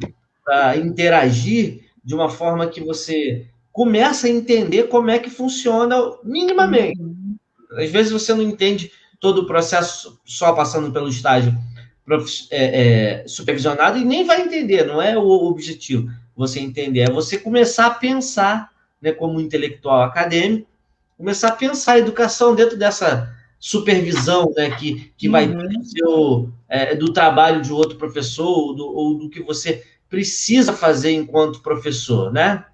para interagir de uma forma que você começa a entender como é que funciona minimamente. Uhum. Às vezes você não entende todo o processo só passando pelo estágio é, é, supervisionado e nem vai entender, não é o objetivo você entender, é você começar a pensar, né, como intelectual acadêmico, começar a pensar a educação dentro dessa supervisão né, que, que vai ter uhum. seu, é, do trabalho de outro professor ou do, ou do que você precisa fazer enquanto professor, né?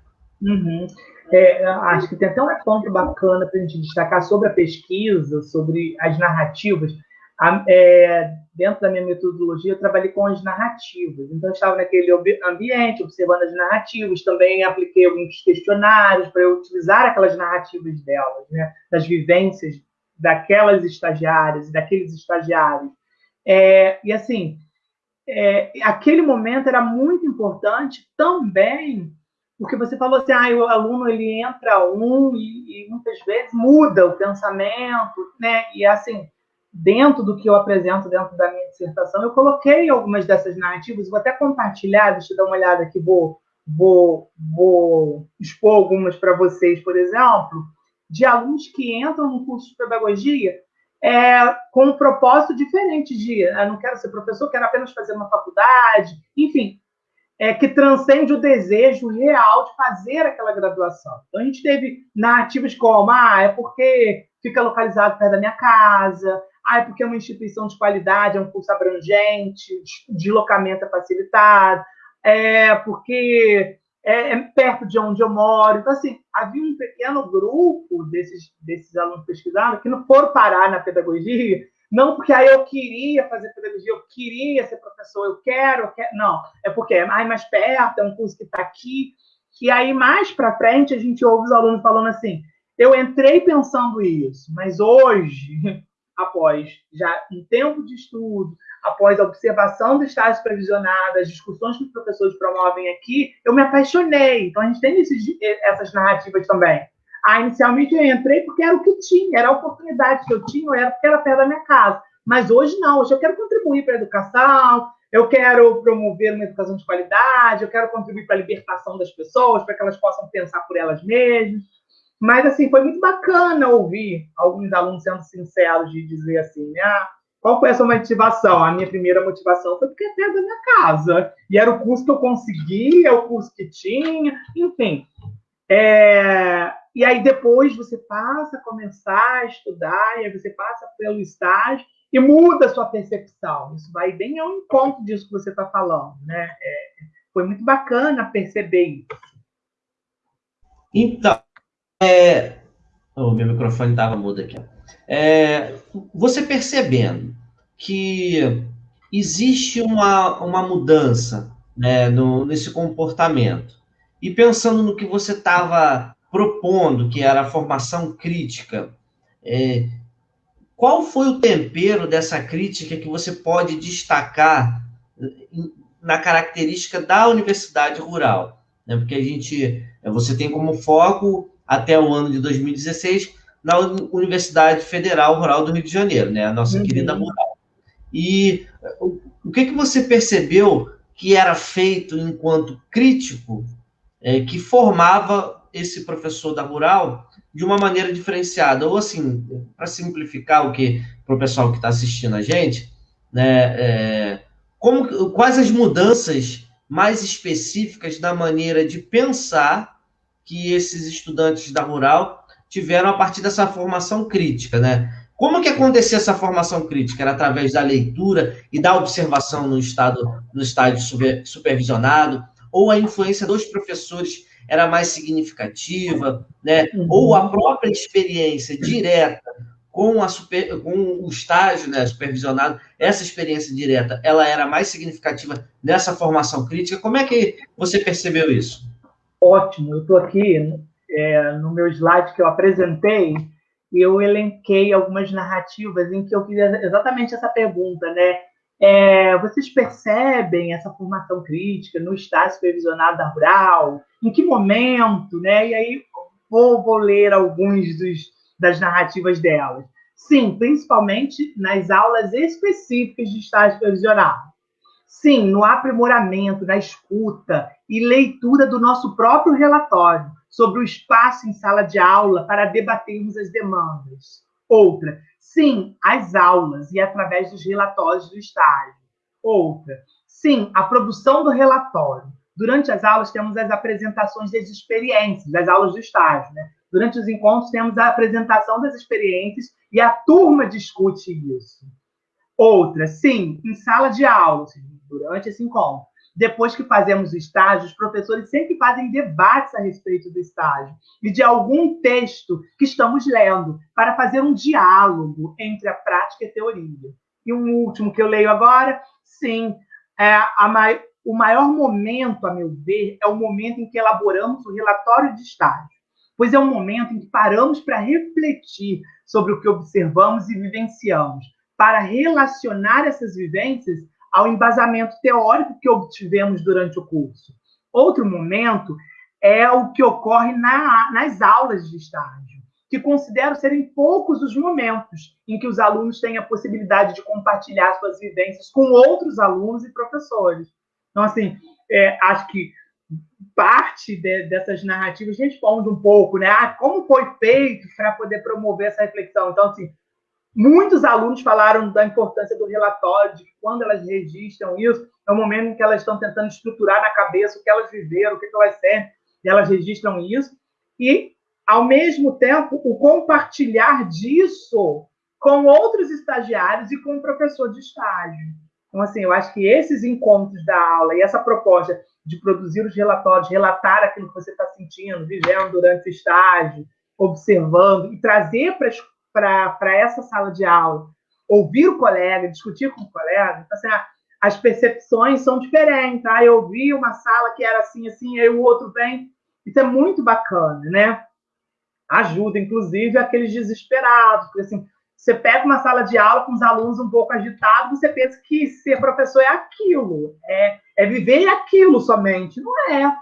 Uhum. É, acho que tem até um ponto bacana para a gente destacar sobre a pesquisa, sobre as narrativas. A, é, dentro da minha metodologia, eu trabalhei com as narrativas. Então, eu estava naquele ambiente, observando as narrativas. Também apliquei alguns questionários para eu utilizar aquelas narrativas delas, né? das vivências daquelas estagiárias, daqueles estagiários. É, e, assim, é, aquele momento era muito importante também, porque você falou assim, ah, o aluno ele entra um e, e muitas vezes muda o pensamento, né? E assim, dentro do que eu apresento dentro da minha dissertação, eu coloquei algumas dessas narrativas, vou até compartilhar, deixa eu dar uma olhada aqui, vou, vou, vou expor algumas para vocês, por exemplo, de alunos que entram no curso de pedagogia é, com um propósito diferente de eu não quero ser professor, quero apenas fazer uma faculdade, enfim, é, que transcende o desejo real de fazer aquela graduação. Então, a gente teve narrativas como, ah, é porque fica localizado perto da minha casa, ah, é porque é uma instituição de qualidade, é um curso abrangente, deslocamento é facilitado, é porque é, é, perto de onde eu moro. Então, assim, havia um pequeno grupo desses, desses alunos pesquisados que não foram parar na pedagogia, não porque aí eu queria fazer pedagogia, eu queria ser professor, eu quero, eu quero. Não, é porque é mais perto, é um curso que está aqui. E aí, mais para frente, a gente ouve os alunos falando assim: eu entrei pensando isso, mas hoje, após já um tempo de estudo, após a observação do estágio previsionado, as discussões que os professores promovem aqui, eu me apaixonei. Então, a gente tem esses, essas narrativas também. Ah, inicialmente eu entrei porque era o que tinha, era a oportunidade que eu tinha, era porque era perto da minha casa. Mas hoje não, hoje eu quero contribuir para a educação, eu quero promover uma educação de qualidade, eu quero contribuir para a libertação das pessoas, para que elas possam pensar por elas mesmas. Mas, assim, foi muito bacana ouvir alguns alunos sendo sinceros de dizer assim, né? Ah, qual foi a sua motivação? A minha primeira motivação foi porque é da minha casa. E era o curso que eu consegui, é o curso que tinha, enfim. É... E aí depois você passa a começar a estudar, e aí você passa pelo estágio e muda a sua percepção. Isso vai bem ao encontro disso que você está falando, né? É... Foi muito bacana perceber isso. Então, é... o meu microfone estava mudo aqui. É... Você percebendo que existe uma, uma mudança né, no, nesse comportamento, e pensando no que você estava propondo, que era a formação crítica, é... qual foi o tempero dessa crítica que você pode destacar na característica da universidade rural? Né? Porque a gente, você tem como foco até o ano de 2016 na Universidade Federal Rural do Rio de Janeiro, né? A nossa uhum. querida rural. E o, o que, que você percebeu que era feito enquanto crítico é, que formava esse professor da rural de uma maneira diferenciada? Ou assim, para simplificar o que para o pessoal que está assistindo a gente, né? É, como, quais as mudanças mais específicas da maneira de pensar que esses estudantes da rural tiveram a partir dessa formação crítica, né? Como que acontecia essa formação crítica? Era através da leitura e da observação no estado no estágio supervisionado, ou a influência dos professores era mais significativa, né? Uhum. Ou a própria experiência direta com, a super, com o estágio né, supervisionado, essa experiência direta, ela era mais significativa nessa formação crítica. Como é que você percebeu isso? Ótimo, eu estou aqui é, no meu slide que eu apresentei, eu elenquei algumas narrativas em que eu fiz exatamente essa pergunta, né? É, vocês percebem essa formação crítica no estágio supervisionado da rural? Em que momento, né? E aí vou, vou ler alguns dos, das narrativas delas. Sim, principalmente nas aulas específicas de estágio supervisionado. Sim, no aprimoramento, na escuta e leitura do nosso próprio relatório sobre o espaço em sala de aula para debatermos as demandas. Outra, sim, as aulas e através dos relatórios do estágio. Outra, sim, a produção do relatório. Durante as aulas temos as apresentações das experiências, das aulas do estágio, né? Durante os encontros temos a apresentação das experiências e a turma discute isso. Outra, sim, em sala de aula, durante esse encontro. Depois que fazemos o estágio, os professores sempre fazem debates a respeito do estágio e de algum texto que estamos lendo, para fazer um diálogo entre a prática e a teoria. E um último que eu leio agora, sim, é a, o maior momento, a meu ver, é o momento em que elaboramos o relatório de estágio, pois é um momento em que paramos para refletir sobre o que observamos e vivenciamos, para relacionar essas vivências ao embasamento teórico que obtivemos durante o curso. Outro momento é o que ocorre na, nas aulas de estágio, que considero serem poucos os momentos em que os alunos têm a possibilidade de compartilhar suas vivências com outros alunos e professores. Então, assim, é, acho que parte de, dessas narrativas responde um pouco, né? Ah, como foi feito para poder promover essa reflexão? Então, assim, Muitos alunos falaram da importância do relatório, de que quando elas registram isso, é o momento em que elas estão tentando estruturar na cabeça o que elas viveram, o que elas sentem, e elas registram isso. E, ao mesmo tempo, o compartilhar disso com outros estagiários e com o professor de estágio. Então, assim, eu acho que esses encontros da aula e essa proposta de produzir os relatórios, relatar aquilo que você está sentindo, vivendo durante o estágio, observando, e trazer para para essa sala de aula, ouvir o colega, discutir com o colega, então, assim, ah, as percepções são diferentes. Ah, eu vi uma sala que era assim, assim, aí o outro vem. Isso é muito bacana, né? Ajuda, inclusive, aqueles desesperados. Porque, assim, você pega uma sala de aula com os alunos um pouco agitados, você pensa que ser professor é aquilo, é, é viver aquilo somente. Não é.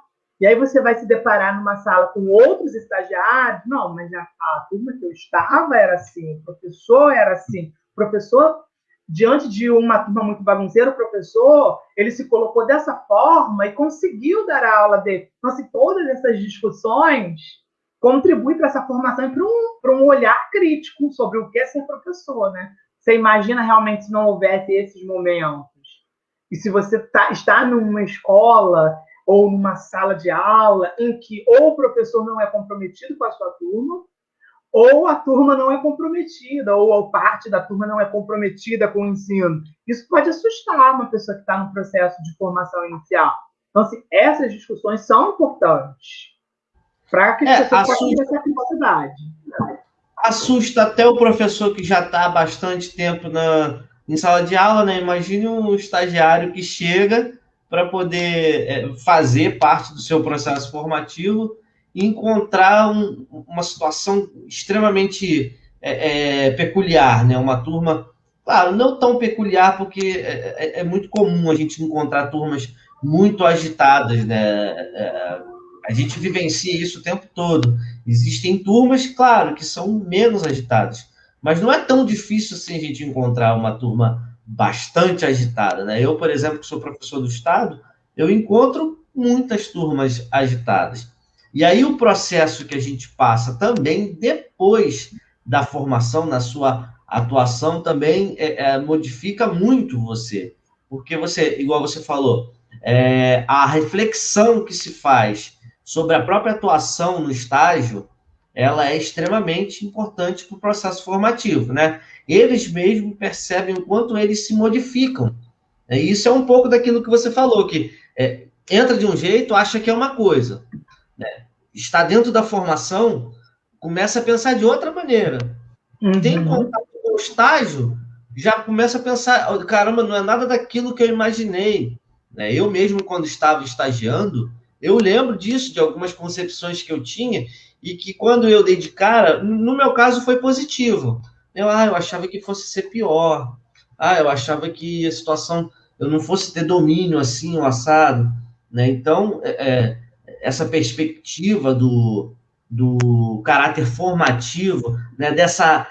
E aí você vai se deparar numa sala com outros estagiários. Não, mas a, a turma que eu estava era assim, o professor era assim. O professor, diante de uma turma muito bagunceira, o professor, ele se colocou dessa forma e conseguiu dar a aula dele. Então, assim, todas essas discussões contribui para essa formação e para um, um olhar crítico sobre o que é ser professor, né? Você imagina realmente se não houvesse esses momentos? E se você tá, está numa escola ou numa sala de aula em que ou o professor não é comprometido com a sua turma, ou a turma não é comprometida, ou a parte da turma não é comprometida com o ensino. Isso pode assustar uma pessoa que está no processo de formação inicial. Então, assim, essas discussões são importantes para que as é, pessoas ter essa capacidade. Assusta até o professor que já está há bastante tempo na, em sala de aula, né? Imagine um estagiário que chega para poder é, fazer parte do seu processo formativo e encontrar um, uma situação extremamente é, é, peculiar, né? Uma turma, claro, não tão peculiar, porque é, é, é muito comum a gente encontrar turmas muito agitadas, né? A gente vivencia isso o tempo todo. Existem turmas, claro, que são menos agitadas, mas não é tão difícil assim a gente encontrar uma turma bastante agitada, né? Eu, por exemplo, que sou professor do Estado, eu encontro muitas turmas agitadas. E aí o processo que a gente passa também depois da formação, na sua atuação, também é, é, modifica muito você. Porque você, igual você falou, é, a reflexão que se faz sobre a própria atuação no estágio, ela é extremamente importante para o processo formativo, né? Eles mesmos percebem o quanto eles se modificam. E isso é um pouco daquilo que você falou, que é, entra de um jeito, acha que é uma coisa. Né? Está dentro da formação, começa a pensar de outra maneira. Uhum. Tem contato com o estágio, já começa a pensar, caramba, não é nada daquilo que eu imaginei. Né? Eu mesmo, quando estava estagiando, eu lembro disso, de algumas concepções que eu tinha, e que quando eu dei de cara, no meu caso foi positivo. Eu, ah, eu achava que fosse ser pior. Ah, eu achava que a situação, eu não fosse ter domínio assim, o assado. Né? Então, é, é, essa perspectiva do, do caráter formativo, né? dessa,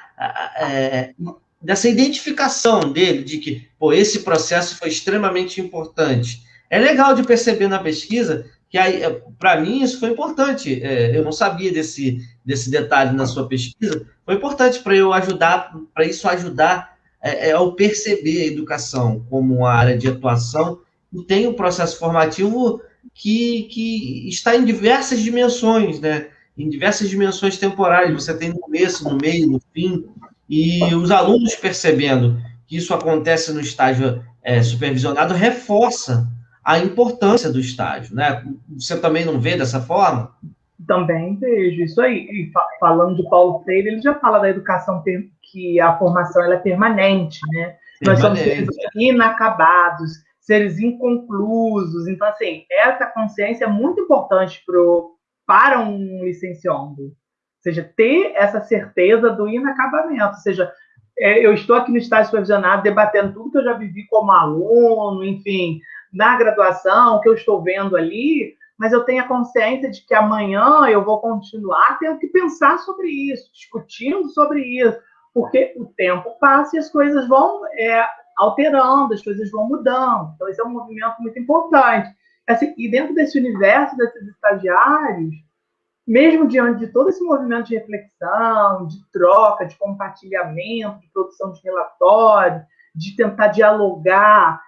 é, dessa identificação dele, de que pô, esse processo foi extremamente importante. É legal de perceber na pesquisa que aí, é, para mim, isso foi importante. É, eu não sabia desse, desse detalhe na sua pesquisa. Foi importante para eu ajudar, para isso ajudar é, é, ao perceber a educação como uma área de atuação e tem um processo formativo que, que está em diversas dimensões, né? Em diversas dimensões temporais. Você tem no começo, no meio, no fim, e os alunos percebendo que isso acontece no estágio é, supervisionado reforça a importância do estágio, né? Você também não vê dessa forma? Também vejo isso aí. E falando de Paulo Freire, ele já fala da educação que a formação ela é permanente, né? Permanente. Nós somos seres inacabados, seres inconclusos. Então, assim, essa consciência é muito importante pro, para um licenciando. Ou seja, ter essa certeza do inacabamento. Ou seja, é, eu estou aqui no estágio supervisionado debatendo tudo que eu já vivi como aluno, enfim, na graduação, que eu estou vendo ali, mas eu tenho a consciência de que amanhã eu vou continuar tendo que pensar sobre isso, discutindo sobre isso, porque o tempo passa e as coisas vão é, alterando, as coisas vão mudando. Então, esse é um movimento muito importante. Assim, e dentro desse universo desses estagiários, mesmo diante de todo esse movimento de reflexão, de troca, de compartilhamento, de produção de relatório, de tentar dialogar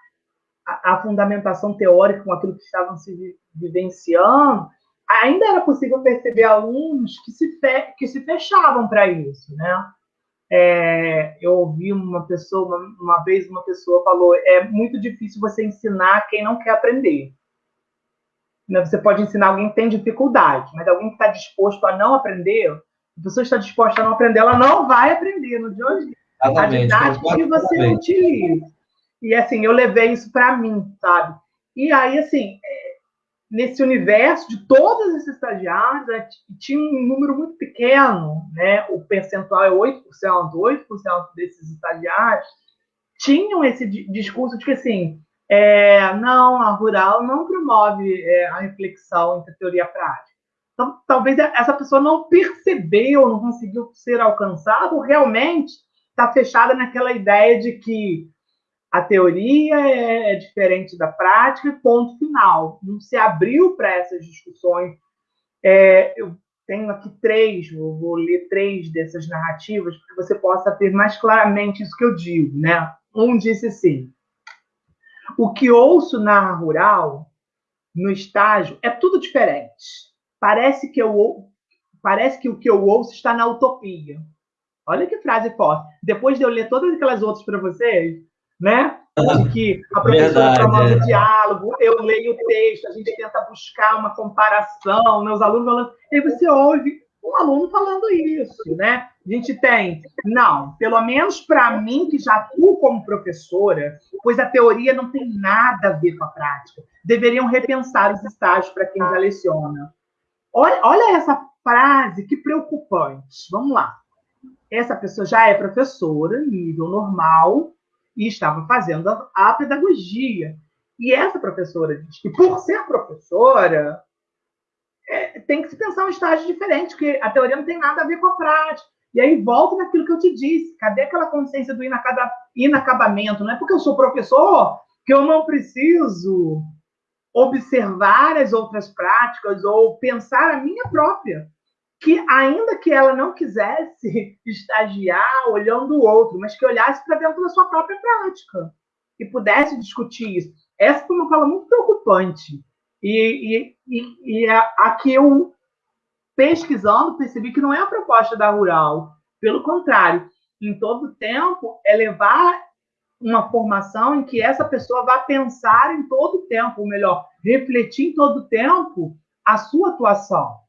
a, a fundamentação teórica com aquilo que estavam se vivenciando, ainda era possível perceber alunos que se, fe, que se fechavam para isso, né? É, eu ouvi uma pessoa, uma, uma, vez uma pessoa falou, é muito difícil você ensinar quem não quer aprender. Né? Você pode ensinar alguém que tem dificuldade, mas alguém que está disposto a não aprender, a pessoa está disposta a não aprender, ela não vai aprender no dia hoje. A didática que você utiliza. E assim, eu levei isso para mim, sabe? E aí, assim, é, nesse universo de todos esses estagiários, né, tinha um número muito pequeno, né? O percentual é 8%, 8% desses estagiários tinham esse discurso de que, assim, é, não, a rural não promove é, a reflexão entre teoria e prática. Então, talvez essa pessoa não percebeu, não conseguiu ser alcançada, ou realmente está fechada naquela ideia de que a teoria é, é diferente da prática, ponto final. Não se abriu para essas discussões. É, eu tenho aqui três, vou, vou ler três dessas narrativas para que você possa ter mais claramente isso que eu digo, né? Um disse assim: o que ouço na rural, no estágio, é tudo diferente. Parece que eu parece que o que eu ouço está na utopia. Olha que frase forte. Depois de eu ler todas aquelas outras para vocês, né? De que a professora promove o é. diálogo, eu leio o texto, a gente tenta buscar uma comparação, meus alunos falando, e você ouve um aluno falando isso, né? A gente tem, não, pelo menos para mim, que já atuo como professora, pois a teoria não tem nada a ver com a prática. Deveriam repensar os estágios para quem já leciona. Olha, olha essa frase, que preocupante. Vamos lá. Essa pessoa já é professora, nível normal, e estava fazendo a, a pedagogia. E essa professora diz que, por ser professora, é, tem que se pensar um estágio diferente, porque a teoria não tem nada a ver com a prática. E aí volta naquilo que eu te disse. Cadê aquela consciência do inacabamento? Não é porque eu sou professor que eu não preciso observar as outras práticas ou pensar a minha própria que ainda que ela não quisesse estagiar olhando o outro, mas que olhasse para dentro da sua própria prática e pudesse discutir isso. Essa foi uma fala muito preocupante. E, e, e, aqui eu, pesquisando, percebi que não é a proposta da Rural. Pelo contrário, em todo tempo, é levar uma formação em que essa pessoa vá pensar em todo tempo, ou melhor, refletir em todo tempo a sua atuação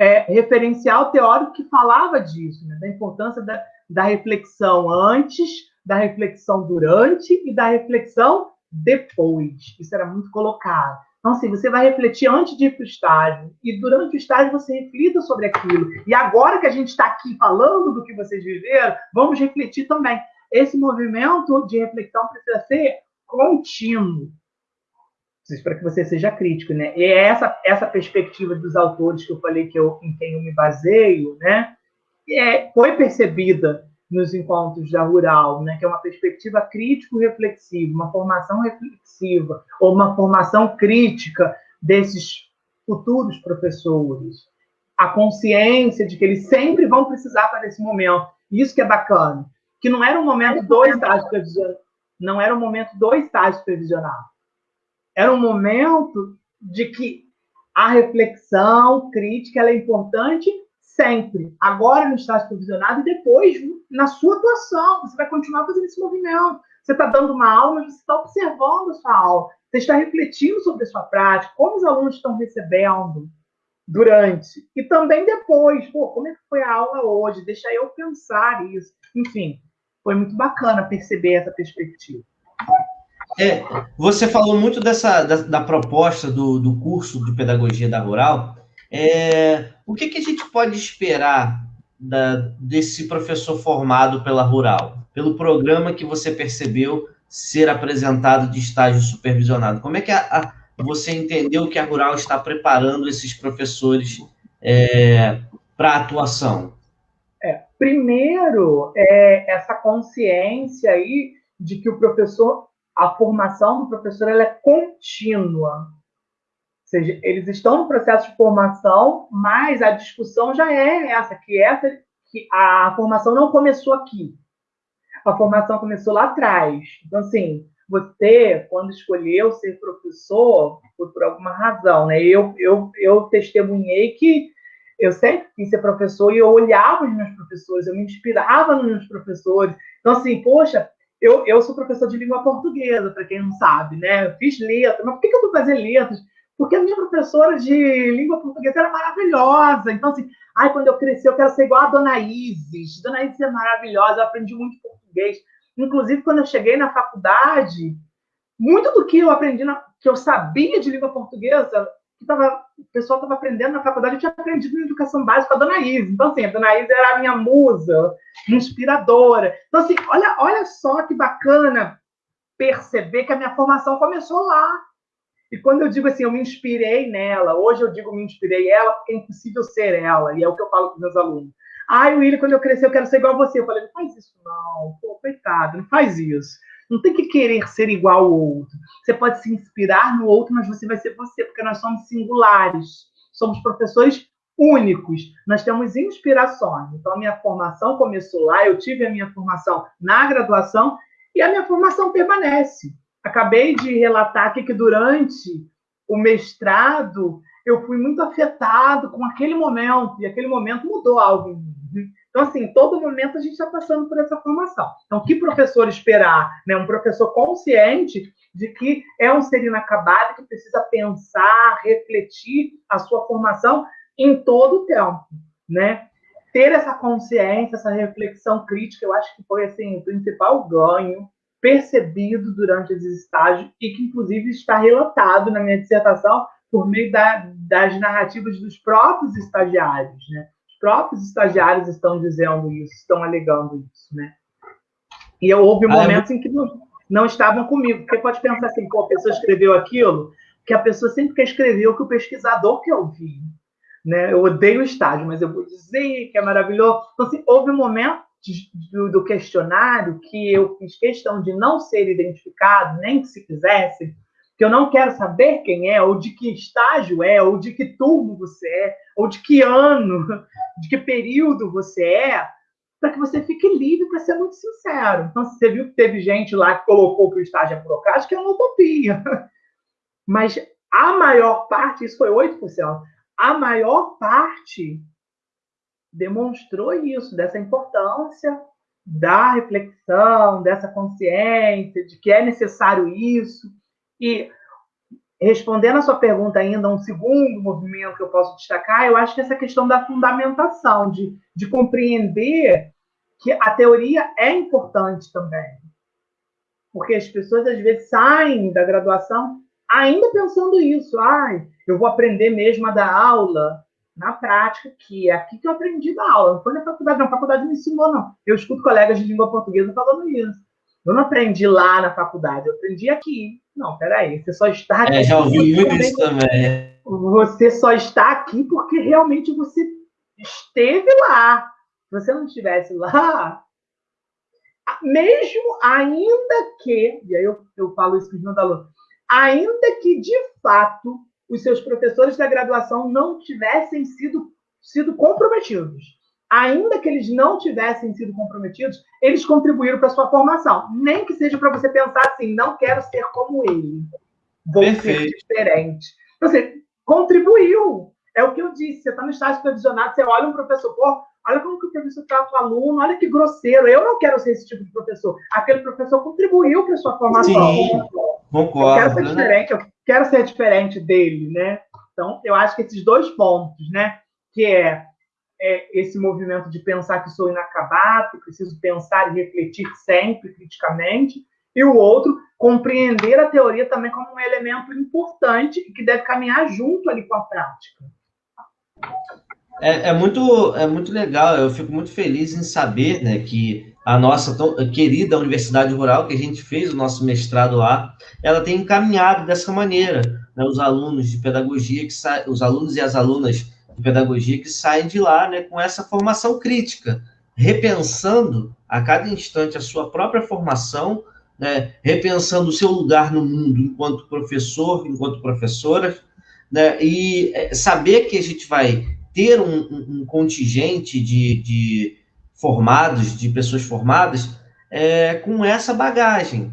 é, referencial teórico que falava disso, né, da importância da, da reflexão antes, da reflexão durante e da reflexão depois. Isso era muito colocado. Então, assim, você vai refletir antes de ir para o estágio, e durante o estágio você reflita sobre aquilo. E agora que a gente está aqui falando do que vocês viveram, vamos refletir também. Esse movimento de reflexão precisa ser contínuo para que você seja crítico, né? E é essa essa perspectiva dos autores que eu falei que eu em quem eu me baseio, né? É, foi percebida nos encontros da Rural, né? Que é uma perspectiva crítico-reflexiva, uma formação reflexiva ou uma formação crítica desses futuros professores, a consciência de que eles sempre vão precisar para esse momento. Isso que é bacana, que não era um momento do estágio previsional, não era um momento do estágio previsional era um momento de que a reflexão crítica é importante sempre. Agora no estágio provisionado e depois na sua atuação. Você vai continuar fazendo esse movimento. Você está dando uma aula, mas você está observando a sua aula. Você está refletindo sobre a sua prática, como os alunos estão recebendo durante e também depois. Pô, como é que foi a aula hoje? Deixa eu pensar isso. Enfim, foi muito bacana perceber essa perspectiva. É, você falou muito dessa da, da proposta do, do, curso de pedagogia da rural. É, o que, que, a gente pode esperar da, desse professor formado pela rural, pelo programa que você percebeu ser apresentado de estágio supervisionado? Como é que a, a, você entendeu que a rural está preparando esses professores é, para atuação? É, primeiro, é essa consciência aí de que o professor a formação do professor ela é contínua. Ou seja, eles estão no processo de formação, mas a discussão já é essa, que essa que a formação não começou aqui. A formação começou lá atrás. Então, assim, você, quando escolheu ser professor, foi por alguma razão, né? Eu, eu, eu testemunhei que eu sempre quis ser professor e eu olhava os meus professores, eu me inspirava nos meus professores. Então, assim, poxa, eu, eu sou professor de língua portuguesa, para quem não sabe, né? Eu fiz letras. Mas por que, eu fui fazer letras? Porque a minha professora de língua portuguesa era maravilhosa. Então, assim, ai, quando eu crescer, eu quero ser igual a Dona Isis. Dona Isis é maravilhosa, eu aprendi muito português. Inclusive, quando eu cheguei na faculdade, muito do que eu aprendi, na, que eu sabia de língua portuguesa, que tava, o pessoal estava aprendendo na faculdade, eu tinha aprendido na educação básica com a Dona Isa. Então, assim, a Dona Isa era a minha musa, inspiradora. Então, assim, olha, olha só que bacana perceber que a minha formação começou lá. E quando eu digo assim, eu me inspirei nela, hoje eu digo me inspirei ela, porque é impossível ser ela, e é o que eu falo com os meus alunos. Ai, William, quando eu crescer, eu quero ser igual a você. Eu falei, não faz isso não, pô, coitado, não faz isso. Não tem que querer ser igual ao outro. Você pode se inspirar no outro, mas você vai ser você, porque nós somos singulares. Somos professores únicos, nós temos inspirações. Então, a minha formação começou lá, eu tive a minha formação na graduação e a minha formação permanece. Acabei de relatar aqui que durante o mestrado eu fui muito afetado com aquele momento, e aquele momento mudou algo em mim. Então, assim, todo momento a gente está passando por essa formação. Então, que professor esperar? Né? Um professor consciente de que é um ser inacabado, que precisa pensar, refletir a sua formação em todo o tempo, né? Ter essa consciência, essa reflexão crítica, eu acho que foi assim o principal ganho percebido durante esse estágio e que inclusive está relatado na minha dissertação por meio da, das narrativas dos próprios estagiários, né? Os próprios estagiários estão dizendo isso, estão alegando isso, né? E houve ah, momentos é... em que não, não estavam comigo, porque pode pensar assim, pô, a pessoa escreveu aquilo, que a pessoa sempre quer escrever o que o pesquisador quer ouvir, né? Eu odeio o estágio, mas eu vou dizer que é maravilhoso. Então, assim, houve um momento do, do questionário que eu fiz questão de não ser identificado, nem que se quisesse, que eu não quero saber quem é, ou de que estágio é, ou de que turno você é, ou de que ano, de que período você é, para que você fique livre para ser muito sincero. Então, você viu que teve gente lá que colocou que o estágio é burocrático, que é uma utopia. Mas a maior parte, isso foi 8%, a maior parte demonstrou isso, dessa importância da reflexão, dessa consciência, de que é necessário isso. E respondendo a sua pergunta ainda, um segundo movimento que eu posso destacar, eu acho que essa questão da fundamentação, de, de compreender que a teoria é importante também. Porque as pessoas, às vezes, saem da graduação ainda pensando isso. Ai, eu vou aprender mesmo a dar aula na prática, que é aqui que eu aprendi da aula. Não foi na faculdade, não. A faculdade me ensinou, não. Eu escuto colegas de língua portuguesa falando isso. Eu não aprendi lá na faculdade, eu aprendi aqui. Não, peraí, você só está aqui. É, já ouvi muito isso também. Você só está aqui porque realmente você esteve lá. Se você não estivesse lá, mesmo ainda que, e aí eu, eu falo isso para os meus alunos, ainda que de fato os seus professores da graduação não tivessem sido, sido comprometidos ainda que eles não tivessem sido comprometidos, eles contribuíram para a sua formação. Nem que seja para você pensar assim, não quero ser como ele, vou Perfeito. ser diferente. Então, você contribuiu. É o que eu disse. Você está no estágio supervisionado, você olha um professor, pô, olha como que o professor trata o aluno, olha que grosseiro. Eu não quero ser esse tipo de professor. Aquele professor contribuiu para a sua formação. Sim, concordo. Eu quero ser diferente, eu quero ser diferente dele, né? Então, eu acho que esses dois pontos, né? Que é é, esse movimento de pensar que sou inacabado, que preciso pensar e refletir sempre criticamente, e o outro, compreender a teoria também como um elemento importante e que deve caminhar junto ali com a prática. É, é, muito, é muito legal, eu fico muito feliz em saber né, que a nossa tão, querida Universidade Rural, que a gente fez o nosso mestrado lá, ela tem encaminhado dessa maneira né, os alunos de pedagogia, que os alunos e as alunas de pedagogia que saem de lá né, com essa formação crítica, repensando a cada instante a sua própria formação, né, repensando o seu lugar no mundo enquanto professor, enquanto professora, né, e é, saber que a gente vai ter um, um contingente de, de, formados, de pessoas formadas, é, com essa bagagem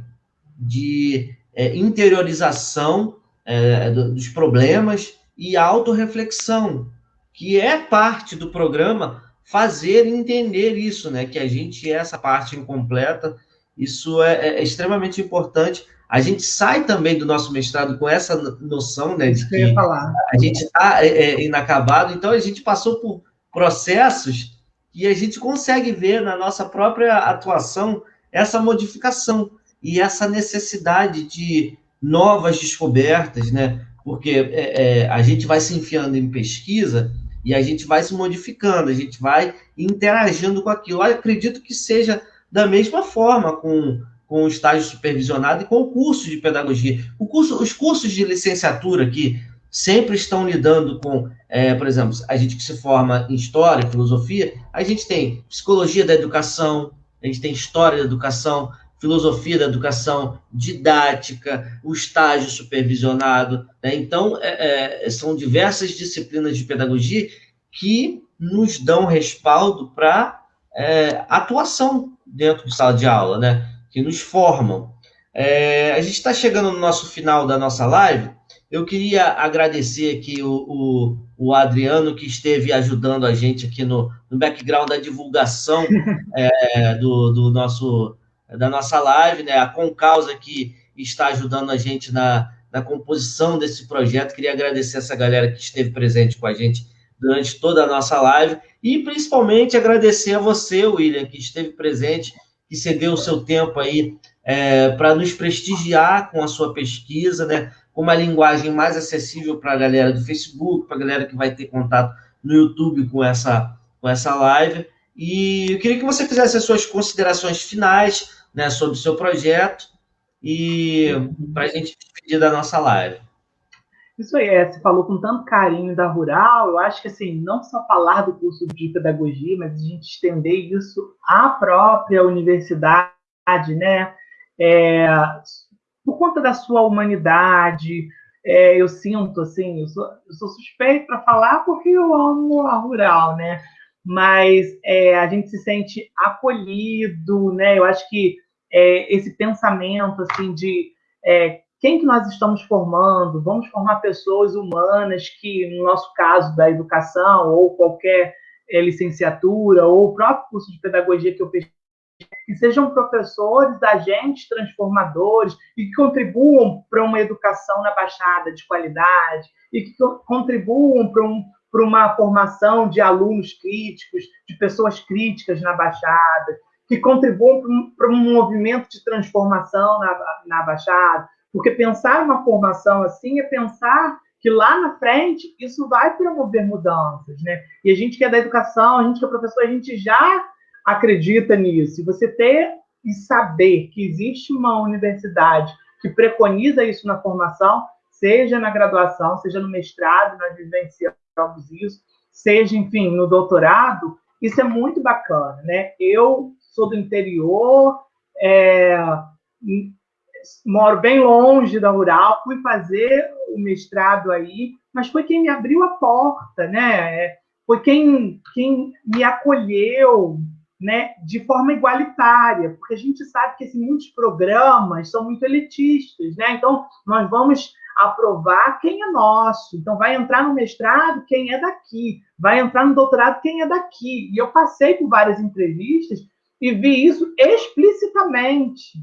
de é, interiorização é, dos problemas e autorreflexão, que é parte do programa fazer entender isso, né? Que a gente é essa parte incompleta. Isso é, é, é extremamente importante. A gente sai também do nosso mestrado com essa noção, né? De que a gente está é, é, inacabado. Então a gente passou por processos e a gente consegue ver na nossa própria atuação essa modificação e essa necessidade de novas descobertas, né? Porque é, é, a gente vai se enfiando em pesquisa e a gente vai se modificando, a gente vai interagindo com aquilo. Eu acredito que seja da mesma forma com, com o estágio supervisionado e com o curso de pedagogia. O curso, os cursos de licenciatura que sempre estão lidando com, é, por exemplo, a gente que se forma em História, Filosofia, a gente tem Psicologia da Educação, a gente tem História da Educação, Filosofia da Educação, Didática, o estágio supervisionado. Né? Então, é, é, são diversas disciplinas de pedagogia que nos dão respaldo para é, atuação dentro de sala de aula, né? Que nos formam. É, a gente está chegando no nosso final da nossa live. Eu queria agradecer aqui o, o, o Adriano, que esteve ajudando a gente aqui no, no background da divulgação é, do, do, nosso, da nossa live, né? A Concausa, que está ajudando a gente na, na composição desse projeto. Queria agradecer essa galera que esteve presente com a gente durante toda a nossa live e principalmente agradecer a você, William, que esteve presente, que cedeu o seu tempo aí é, para nos prestigiar com a sua pesquisa, né? com uma linguagem mais acessível para a galera do Facebook, para a galera que vai ter contato no YouTube com essa, com essa live. E eu queria que você fizesse as suas considerações finais né, sobre o seu projeto e para a gente despedir da nossa live. Isso aí, é, você falou com tanto carinho da Rural, eu acho que assim, não só falar do curso de pedagogia, mas a gente estender isso à própria universidade, né? É, por conta da sua humanidade. É, eu sinto, assim, eu sou, eu sou suspeito para falar porque eu amo a rural, né? Mas é, a gente se sente acolhido, né? Eu acho que é, esse pensamento, assim, de é, quem que nós estamos formando? Vamos formar pessoas humanas que, no nosso caso da educação, ou qualquer é, licenciatura, ou o próprio curso de pedagogia que eu pesquiso, que sejam professores, agentes transformadores e que contribuam para uma educação na Baixada de qualidade e que contribuam para, um, para uma formação de alunos críticos, de pessoas críticas na Baixada, que contribuam para um, movimento de transformação na, na Baixada, porque pensar uma formação assim é pensar que lá na frente isso vai promover mudanças, né? E a gente que é da educação, a gente que é professor, a gente já acredita nisso. E você ter e saber que existe uma universidade que preconiza isso na formação, seja na graduação, seja no mestrado, nós vivenciamos isso, seja, enfim, no doutorado, isso é muito bacana, né? Eu sou do interior, é, moro bem longe da rural, fui fazer o mestrado aí, mas foi quem me abriu a porta, né? Foi quem, quem me acolheu, né, de forma igualitária, porque a gente sabe que assim, muitos programas são muito elitistas, né? Então, nós vamos aprovar quem é nosso. Então, vai entrar no mestrado quem é daqui, vai entrar no doutorado quem é daqui. E eu passei por várias entrevistas e vi isso explicitamente,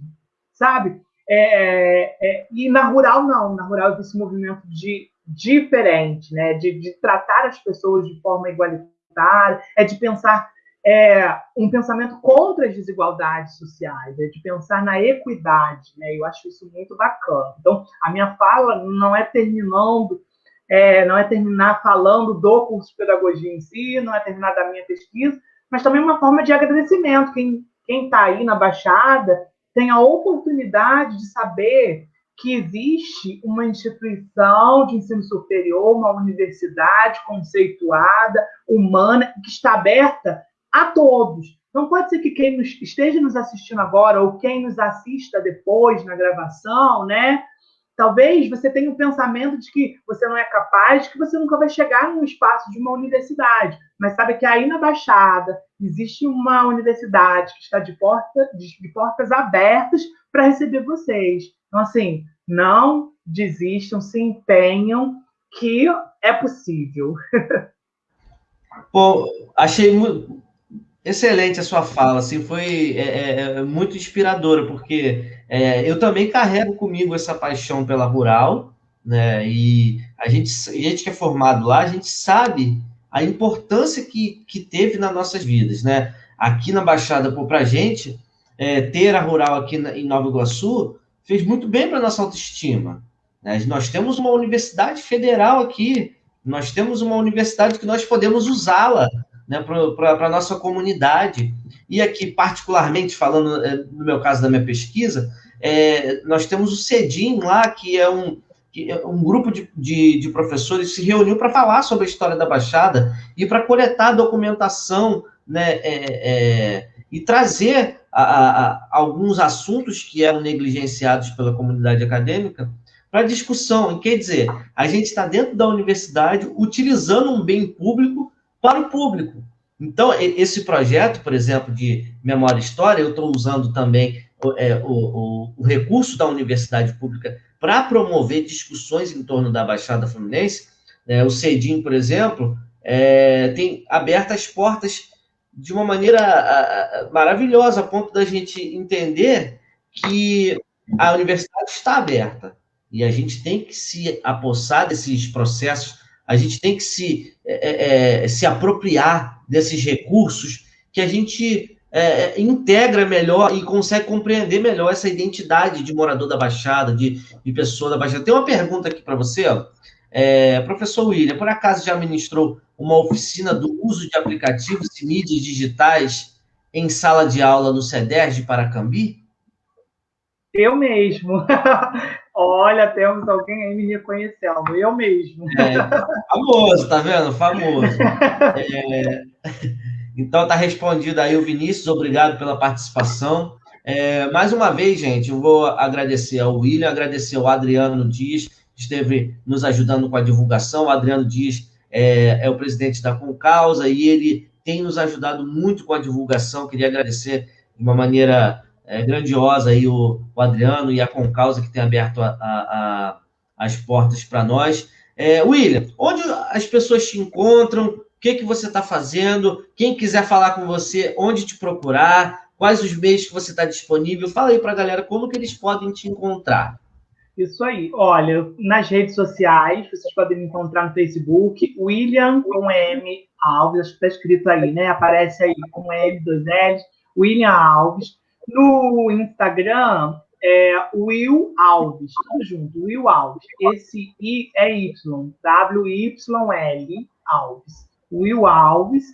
sabe? É, é, e na rural, não. Na rural, eu vi esse movimento de diferente, né? De, de tratar as pessoas de forma igualitária, é de pensar é, um pensamento contra as desigualdades sociais, é de pensar na equidade, né? Eu acho isso muito bacana. Então, a minha fala não é terminando, é, não é terminar falando do curso de pedagogia em si, não é terminar da minha pesquisa, mas também uma forma de agradecimento. Quem está aí na Baixada tem a oportunidade de saber que existe uma instituição de ensino superior, uma universidade conceituada, humana, que está aberta a todos. Não pode ser que quem nos, esteja nos assistindo agora ou quem nos assista depois na gravação, né? Talvez você tenha o um pensamento de que você não é capaz, que você nunca vai chegar no espaço de uma universidade. Mas sabe que aí na Baixada existe uma universidade que está de, porta, de portas abertas para receber vocês. Então, assim, não desistam, se empenham, que é possível. Pô, achei Excelente a sua fala, assim, foi é, é, é, muito inspiradora, porque é, eu também carrego comigo essa paixão pela rural, né? E a gente, a gente que é formado lá, a gente sabe a importância que, que teve nas nossas vidas, né? Aqui na Baixada, para a gente, é, ter a rural aqui na, em Nova Iguaçu fez muito bem para nossa autoestima. Né? Nós temos uma universidade federal aqui, nós temos uma universidade que nós podemos usá-la né, para a nossa comunidade. E aqui, particularmente, falando é, no meu caso da minha pesquisa, é, nós temos o CEDIM lá, que é um, que é um grupo de, de, de professores se reuniu para falar sobre a história da Baixada e para coletar documentação né, é, é, e trazer a, a, alguns assuntos que eram negligenciados pela comunidade acadêmica para discussão. Quer dizer, a gente está dentro da universidade utilizando um bem público para o público. Então, esse projeto, por exemplo, de Memória e História, eu estou usando também é, o, o, o, recurso da Universidade Pública para promover discussões em torno da Baixada Fluminense. É, o CEDIM, por exemplo, é, tem aberto as portas de uma maneira a, a, maravilhosa, a ponto da gente entender que a universidade está aberta e a gente tem que se apossar desses processos, a gente tem que se, é, é, é se apropriar desses recursos que a gente é, integra melhor e consegue compreender melhor essa identidade de morador da Baixada, de, de pessoa da Baixada. Tem uma pergunta aqui para você, ó. É, professor William, por acaso já ministrou uma oficina do uso de aplicativos e mídias digitais em sala de aula no CEDERJ de Paracambi? Eu mesmo. Olha, temos alguém aí me reconhecendo. Eu mesmo. É, famoso, tá vendo? Famoso. É, então tá respondido aí o Vinícius, obrigado pela participação. É, mais uma vez, gente, eu vou agradecer ao William, agradecer ao Adriano Dias, que esteve nos ajudando com a divulgação. O Adriano Dias é, é o presidente da Concausa e ele tem nos ajudado muito com a divulgação. Queria agradecer de uma maneira é, grandiosa aí o, o, Adriano e a Concausa que tem aberto a, a, a, as portas para nós. É, William, onde as pessoas te encontram? O que, que você está fazendo? Quem quiser falar com você, onde te procurar? Quais os meios que você está disponível? Fala aí para a galera como que eles podem te encontrar. Isso aí. Olha, nas redes sociais, vocês podem me encontrar no Facebook, William com M Alves, acho que está escrito aí, né? Aparece aí com M, dois L's, William Alves. No Instagram é Will Alves, tudo junto, Will Alves. Esse I é Y, W-Y-L Alves. Will Alves.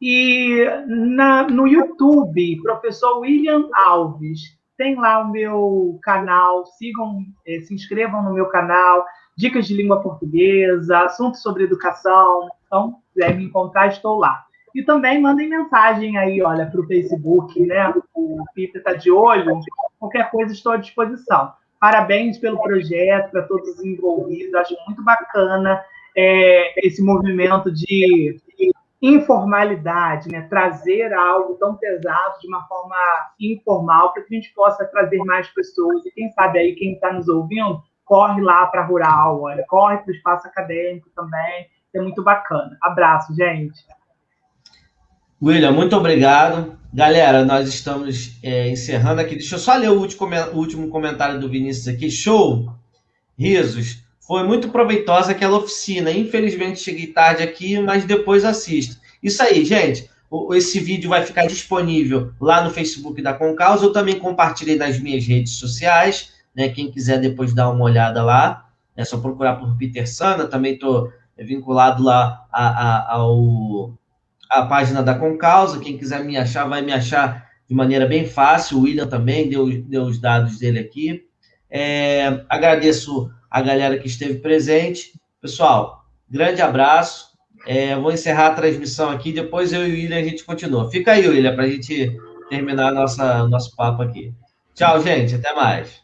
E na, no YouTube, professor William Alves. Tem lá o meu canal, sigam, eh, se inscrevam no meu canal, dicas de língua portuguesa, assuntos sobre educação. Então, quiser me encontrar, estou lá. E também mandem mensagem aí, olha, para o Facebook, né? O Pipe está de olho. Qualquer coisa, estou à disposição. Parabéns pelo projeto, para todos os envolvidos. Acho muito bacana é, esse movimento de informalidade, né? trazer algo tão pesado de uma forma informal, para que a gente possa trazer mais pessoas. E quem sabe aí, quem está nos ouvindo, corre lá para a Rural, olha, corre para o espaço acadêmico também. É muito bacana. Abraço, gente. William, muito obrigado. Galera, nós estamos é, encerrando aqui. Deixa eu só ler o último, comentário do Vinícius aqui. Show! Risos. Foi muito proveitosa aquela oficina. Infelizmente cheguei tarde aqui, mas depois assisto. Isso aí, gente. Esse vídeo vai ficar disponível lá no Facebook da Concausa. Eu também compartilhei nas minhas redes sociais. Né? Quem quiser depois dar uma olhada lá, é só procurar por Peter Sana. Também estou vinculado lá a, a, ao a página da Concausa. Quem quiser me achar, vai me achar de maneira bem fácil. O William também deu, deu os dados dele aqui. É, agradeço a galera que esteve presente. Pessoal, grande abraço. É, vou encerrar a transmissão aqui. Depois eu e o William a gente continua. Fica aí, William, para a gente terminar nossa, nosso papo aqui. Tchau, gente. Até mais.